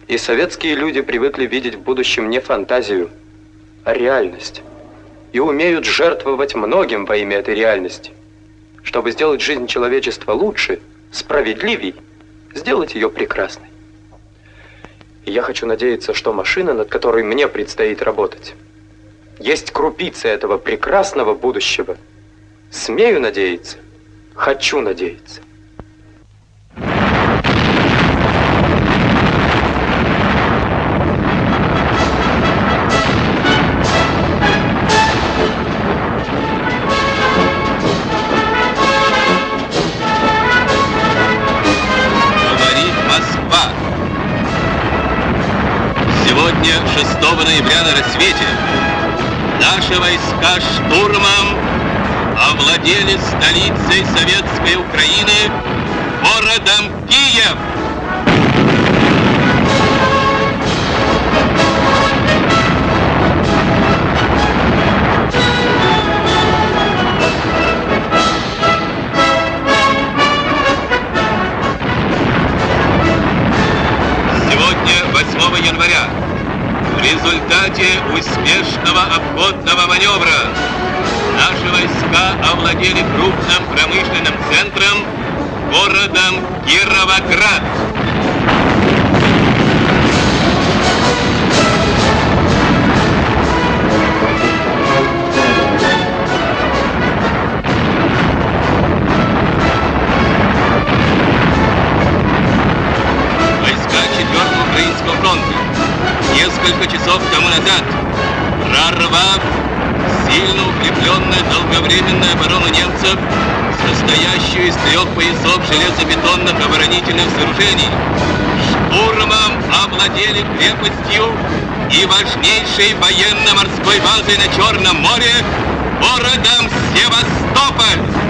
И советские люди привыкли видеть в будущем не фантазию, а реальность. И умеют жертвовать многим во имя этой реальности. Чтобы сделать жизнь человечества лучше, справедливей, сделать ее прекрасной. Я хочу надеяться, что машина, над которой мне предстоит работать, есть крупица этого прекрасного будущего. Смею надеяться, хочу надеяться. 6 ноября на рассвете, наши войска штурмом овладели столицей Советской Украины, городом Киев. Сегодня, 8 января, результате успешного обходного маневра наши войска овладели крупным промышленным центром, городом Кировоград. 60. Прорвав сильно укрепленную долговременную оборону немцев, состоящую из трех поясов железобетонных оборонительных сооружений, штурмом овладели крепостью и важнейшей военно-морской базой на Черном море городом Севастополь.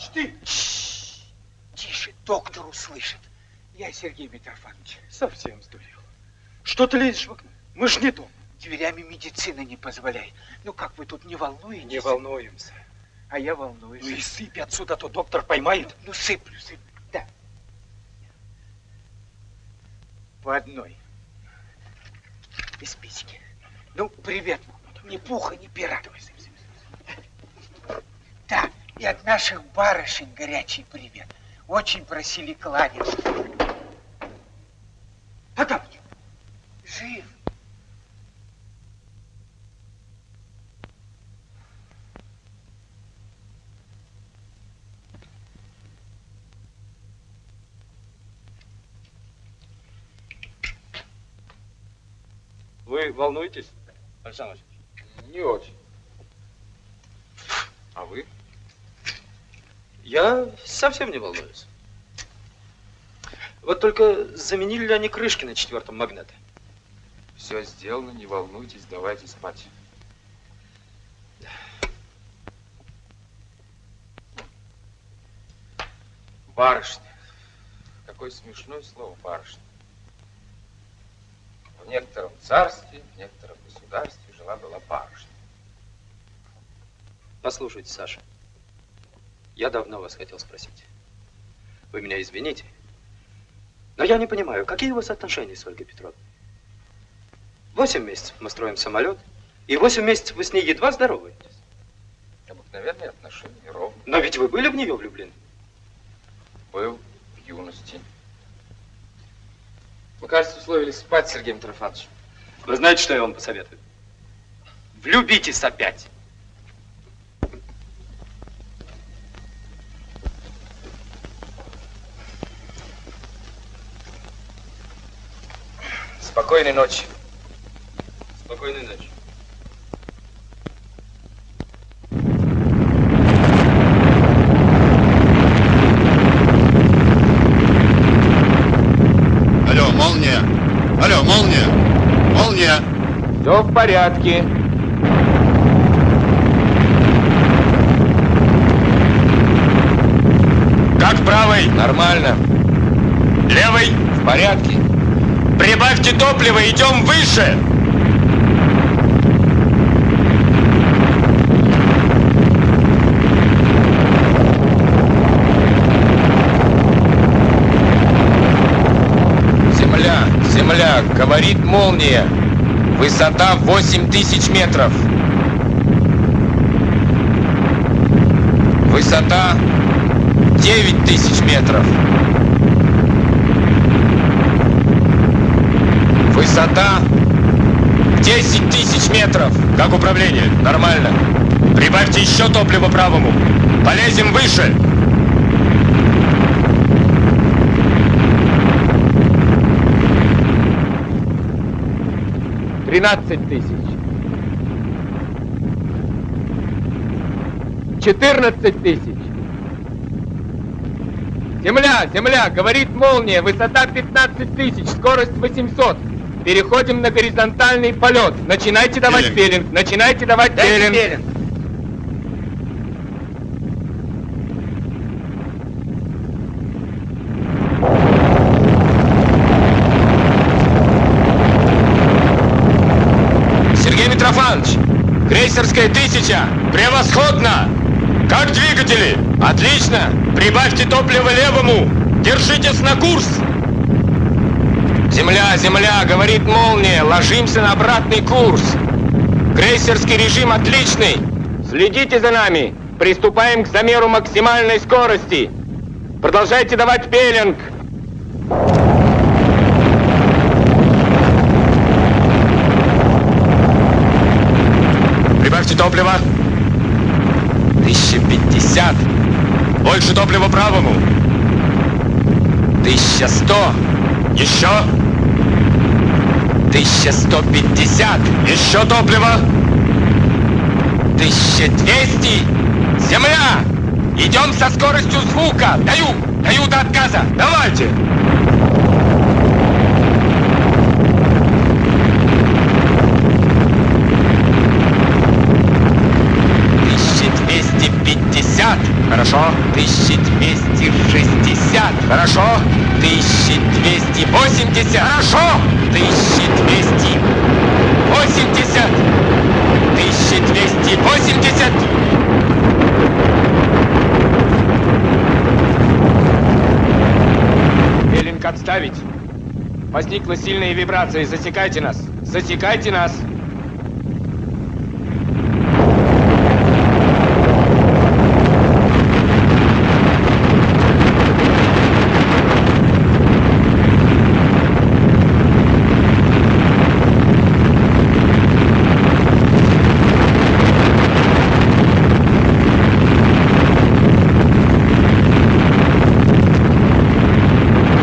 Потапыч, ты! Тише, доктор услышит. Я Сергей Митрофанович. Совсем сдурел. Что ты лезешь в окно? Мы ж не дома. Дверями медицина не позволяет. Ну как вы тут не волнуетесь? Не волнуемся. А я волнуюсь. Ну и сыпь отсюда, а то доктор поймает. Ну сыплю, сыплю. Да. По одной. Из спички. Ну, привет. Ни пуха, ни пера. Да, и от наших барышень горячий привет. Очень просили кланяться. Потапыч, жив. Вы волнуетесь, Александр Васильевич? Не очень. А вы? Я совсем не волнуюсь. Вот только заменили ли они крышки на четвертом магните? Все сделано, не волнуйтесь, давайте спать. Барышня. Какое смешное слово барышня. В некотором царстве, в некотором государстве жила-была барышня. Послушайте, Саша, Я давно вас хотел спросить. Вы меня извините, но я не понимаю, какие у вас отношения с Ольгой Петровной? Восемь месяцев мы строим самолет, и восемь месяцев вы с ней едва здороваетесь. Обыкновенные отношения, ровно. Но ведь вы были в нее влюблены? Был в юности. Мы, кажется, условились спать с Сергеем Митрофановичем. Вы знаете, что я вам посоветую? Влюбитесь опять. Спокойной ночи. Спокойной ночи. Алло, молния! Алло, молния! Молния! Все в порядке. Как правый? Нормально. Левый? В порядке. Прибавьте топливо, идем выше! Земля, земля, говорит молния. Высота 8 тысяч метров. Высота 9 тысяч метров. Высота 10 тысяч метров. Как управление? Нормально. Прибавьте еще топливо правому. Полезем выше. Тринадцать тысяч. Четырнадцать тысяч. Земля, земля, говорит молния, высота 15 тысяч, скорость 800. Переходим на горизонтальный полет. Начинайте давать Пелинг. пелинг, начинайте давать Дайте пелинг. пелинг. Сергей Митрофанович, крейсерская тысяча, превосходно! Как двигатели? Отлично! Прибавьте топливо левому! Держитесь на курс! Земля, земля, говорит молния, ложимся на обратный курс. Крейсерский режим отличный. Следите за нами. Приступаем к замеру максимальной скорости. Продолжайте давать пелинг. Прибавьте топливо. 1050. Больше топлива правому. 1100. Еще. 1150. Еще топливо. 1200. Земля! Идем со скоростью звука. Даю, даю до отказа. Давайте. Хорошо. Тысяча двести шестьдесят. Хорошо. Тысяча двести восемьдесят. Хорошо. Тысяча двести восемьдесят. Тысяча двести восемьдесят. Пелинг отставить. Возникла сильная вибрация. Засекайте нас. Засекайте нас.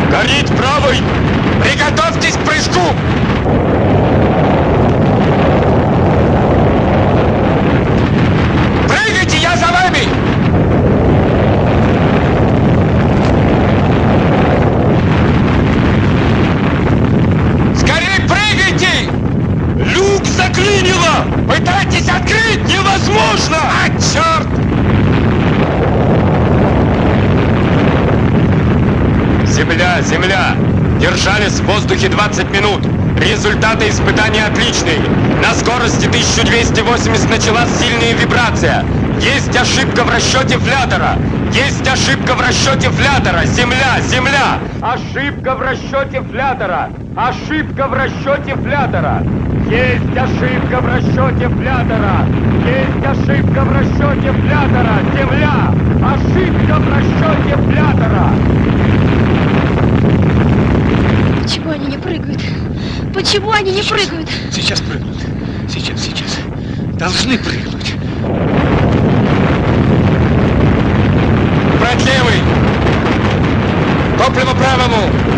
Горит правый. Приготовьтесь к прыжку. Прыгайте, я за вами. Скорей прыгайте! Люк заклинило! Пытайтесь открыть! Невозможно! А, черт! Земля, земля! Держались в воздухе 20 минут. Результаты испытания отличные. На скорости 1280 началась сильная вибрация. Есть ошибка в расчете флятора! Есть ошибка в расчете флятора! Земля! Земля! Ошибка в расчете флятора! Ошибка в расчете флятора! Есть ошибка в расчете флятора! Есть ошибка в расчете флятора! Земля! Ошибка в расчете флятора! Почему они не прыгают? Почему они не прыгают? Сейчас прыгнут. Сейчас, сейчас. Должны прыгнуть. Брать левый! Топливо правому!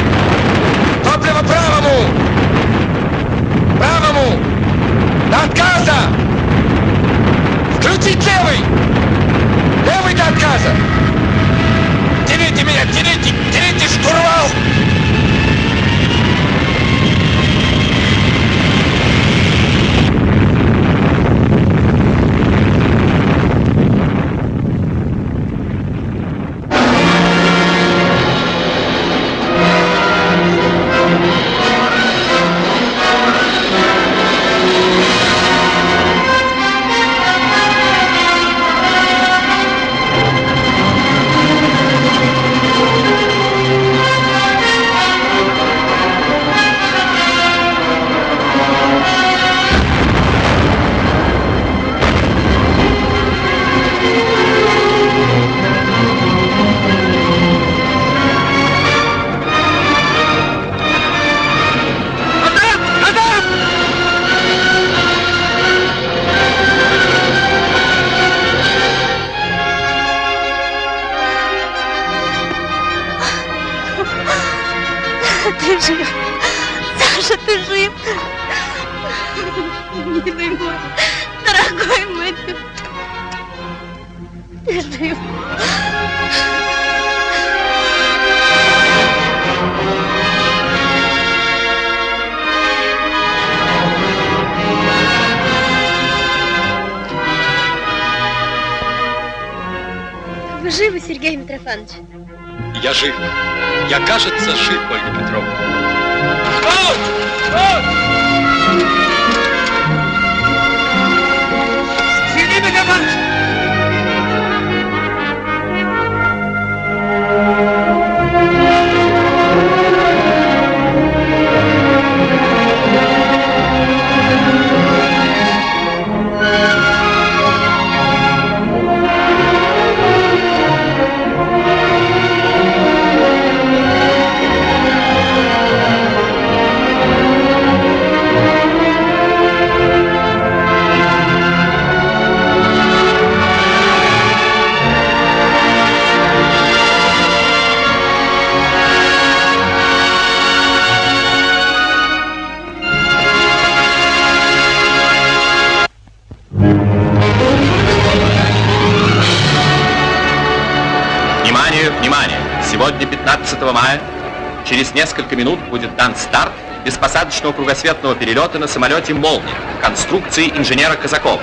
Беспосадочного кругосветного перелета на самолете «Молния» конструкции инженера Казакова.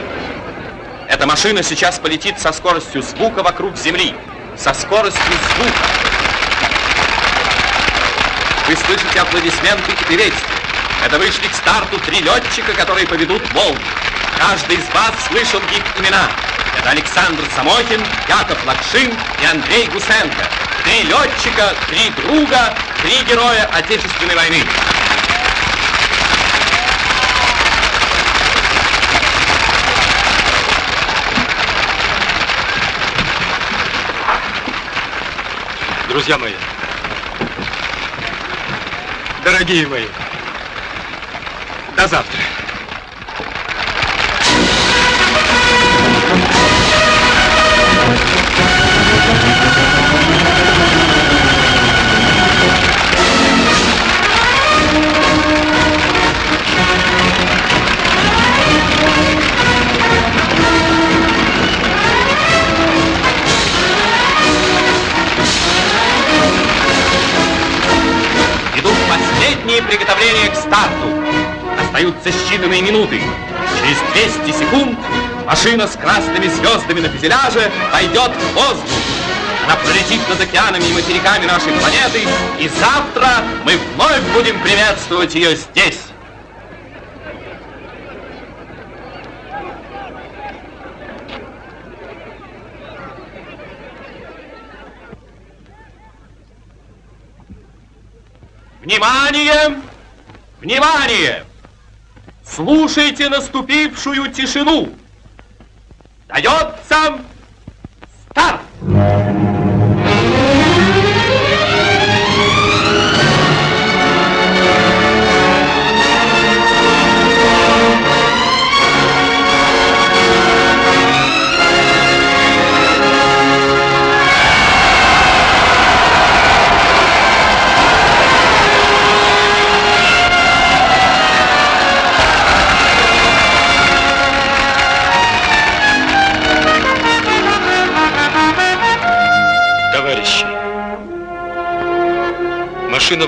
Эта машина сейчас полетит со скоростью звука вокруг Земли. Со скоростью звука. Вы слышите аплодисменты и приветствия. Это вышли к старту три летчика, которые поведут «Молнию». Каждый из вас слышал их имена. Это Александр Самохин, Яков Лакшин и Андрей Гусенко. Три летчика, три друга, три героя Отечественной войны. Друзья мои, дорогие мои, до завтра. движение к старту. Остаются считанные минуты. Через 200 секунд машина с красными звездами на фюзеляже пойдет в воздух. Она пролетит над океанами и материками нашей планеты, и завтра мы вновь будем приветствовать ее здесь. Внимание! Внимание! Слушайте наступившую тишину. Дается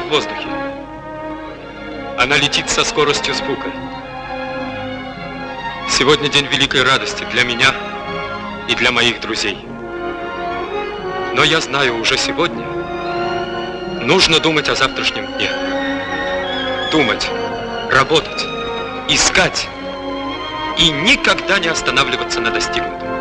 в воздухе. Она летит со скоростью звука. Сегодня день великой радости для меня и для моих друзей. Но я знаю уже сегодня, нужно думать о завтрашнем дне. Думать, работать, искать и никогда не останавливаться на достигнутом.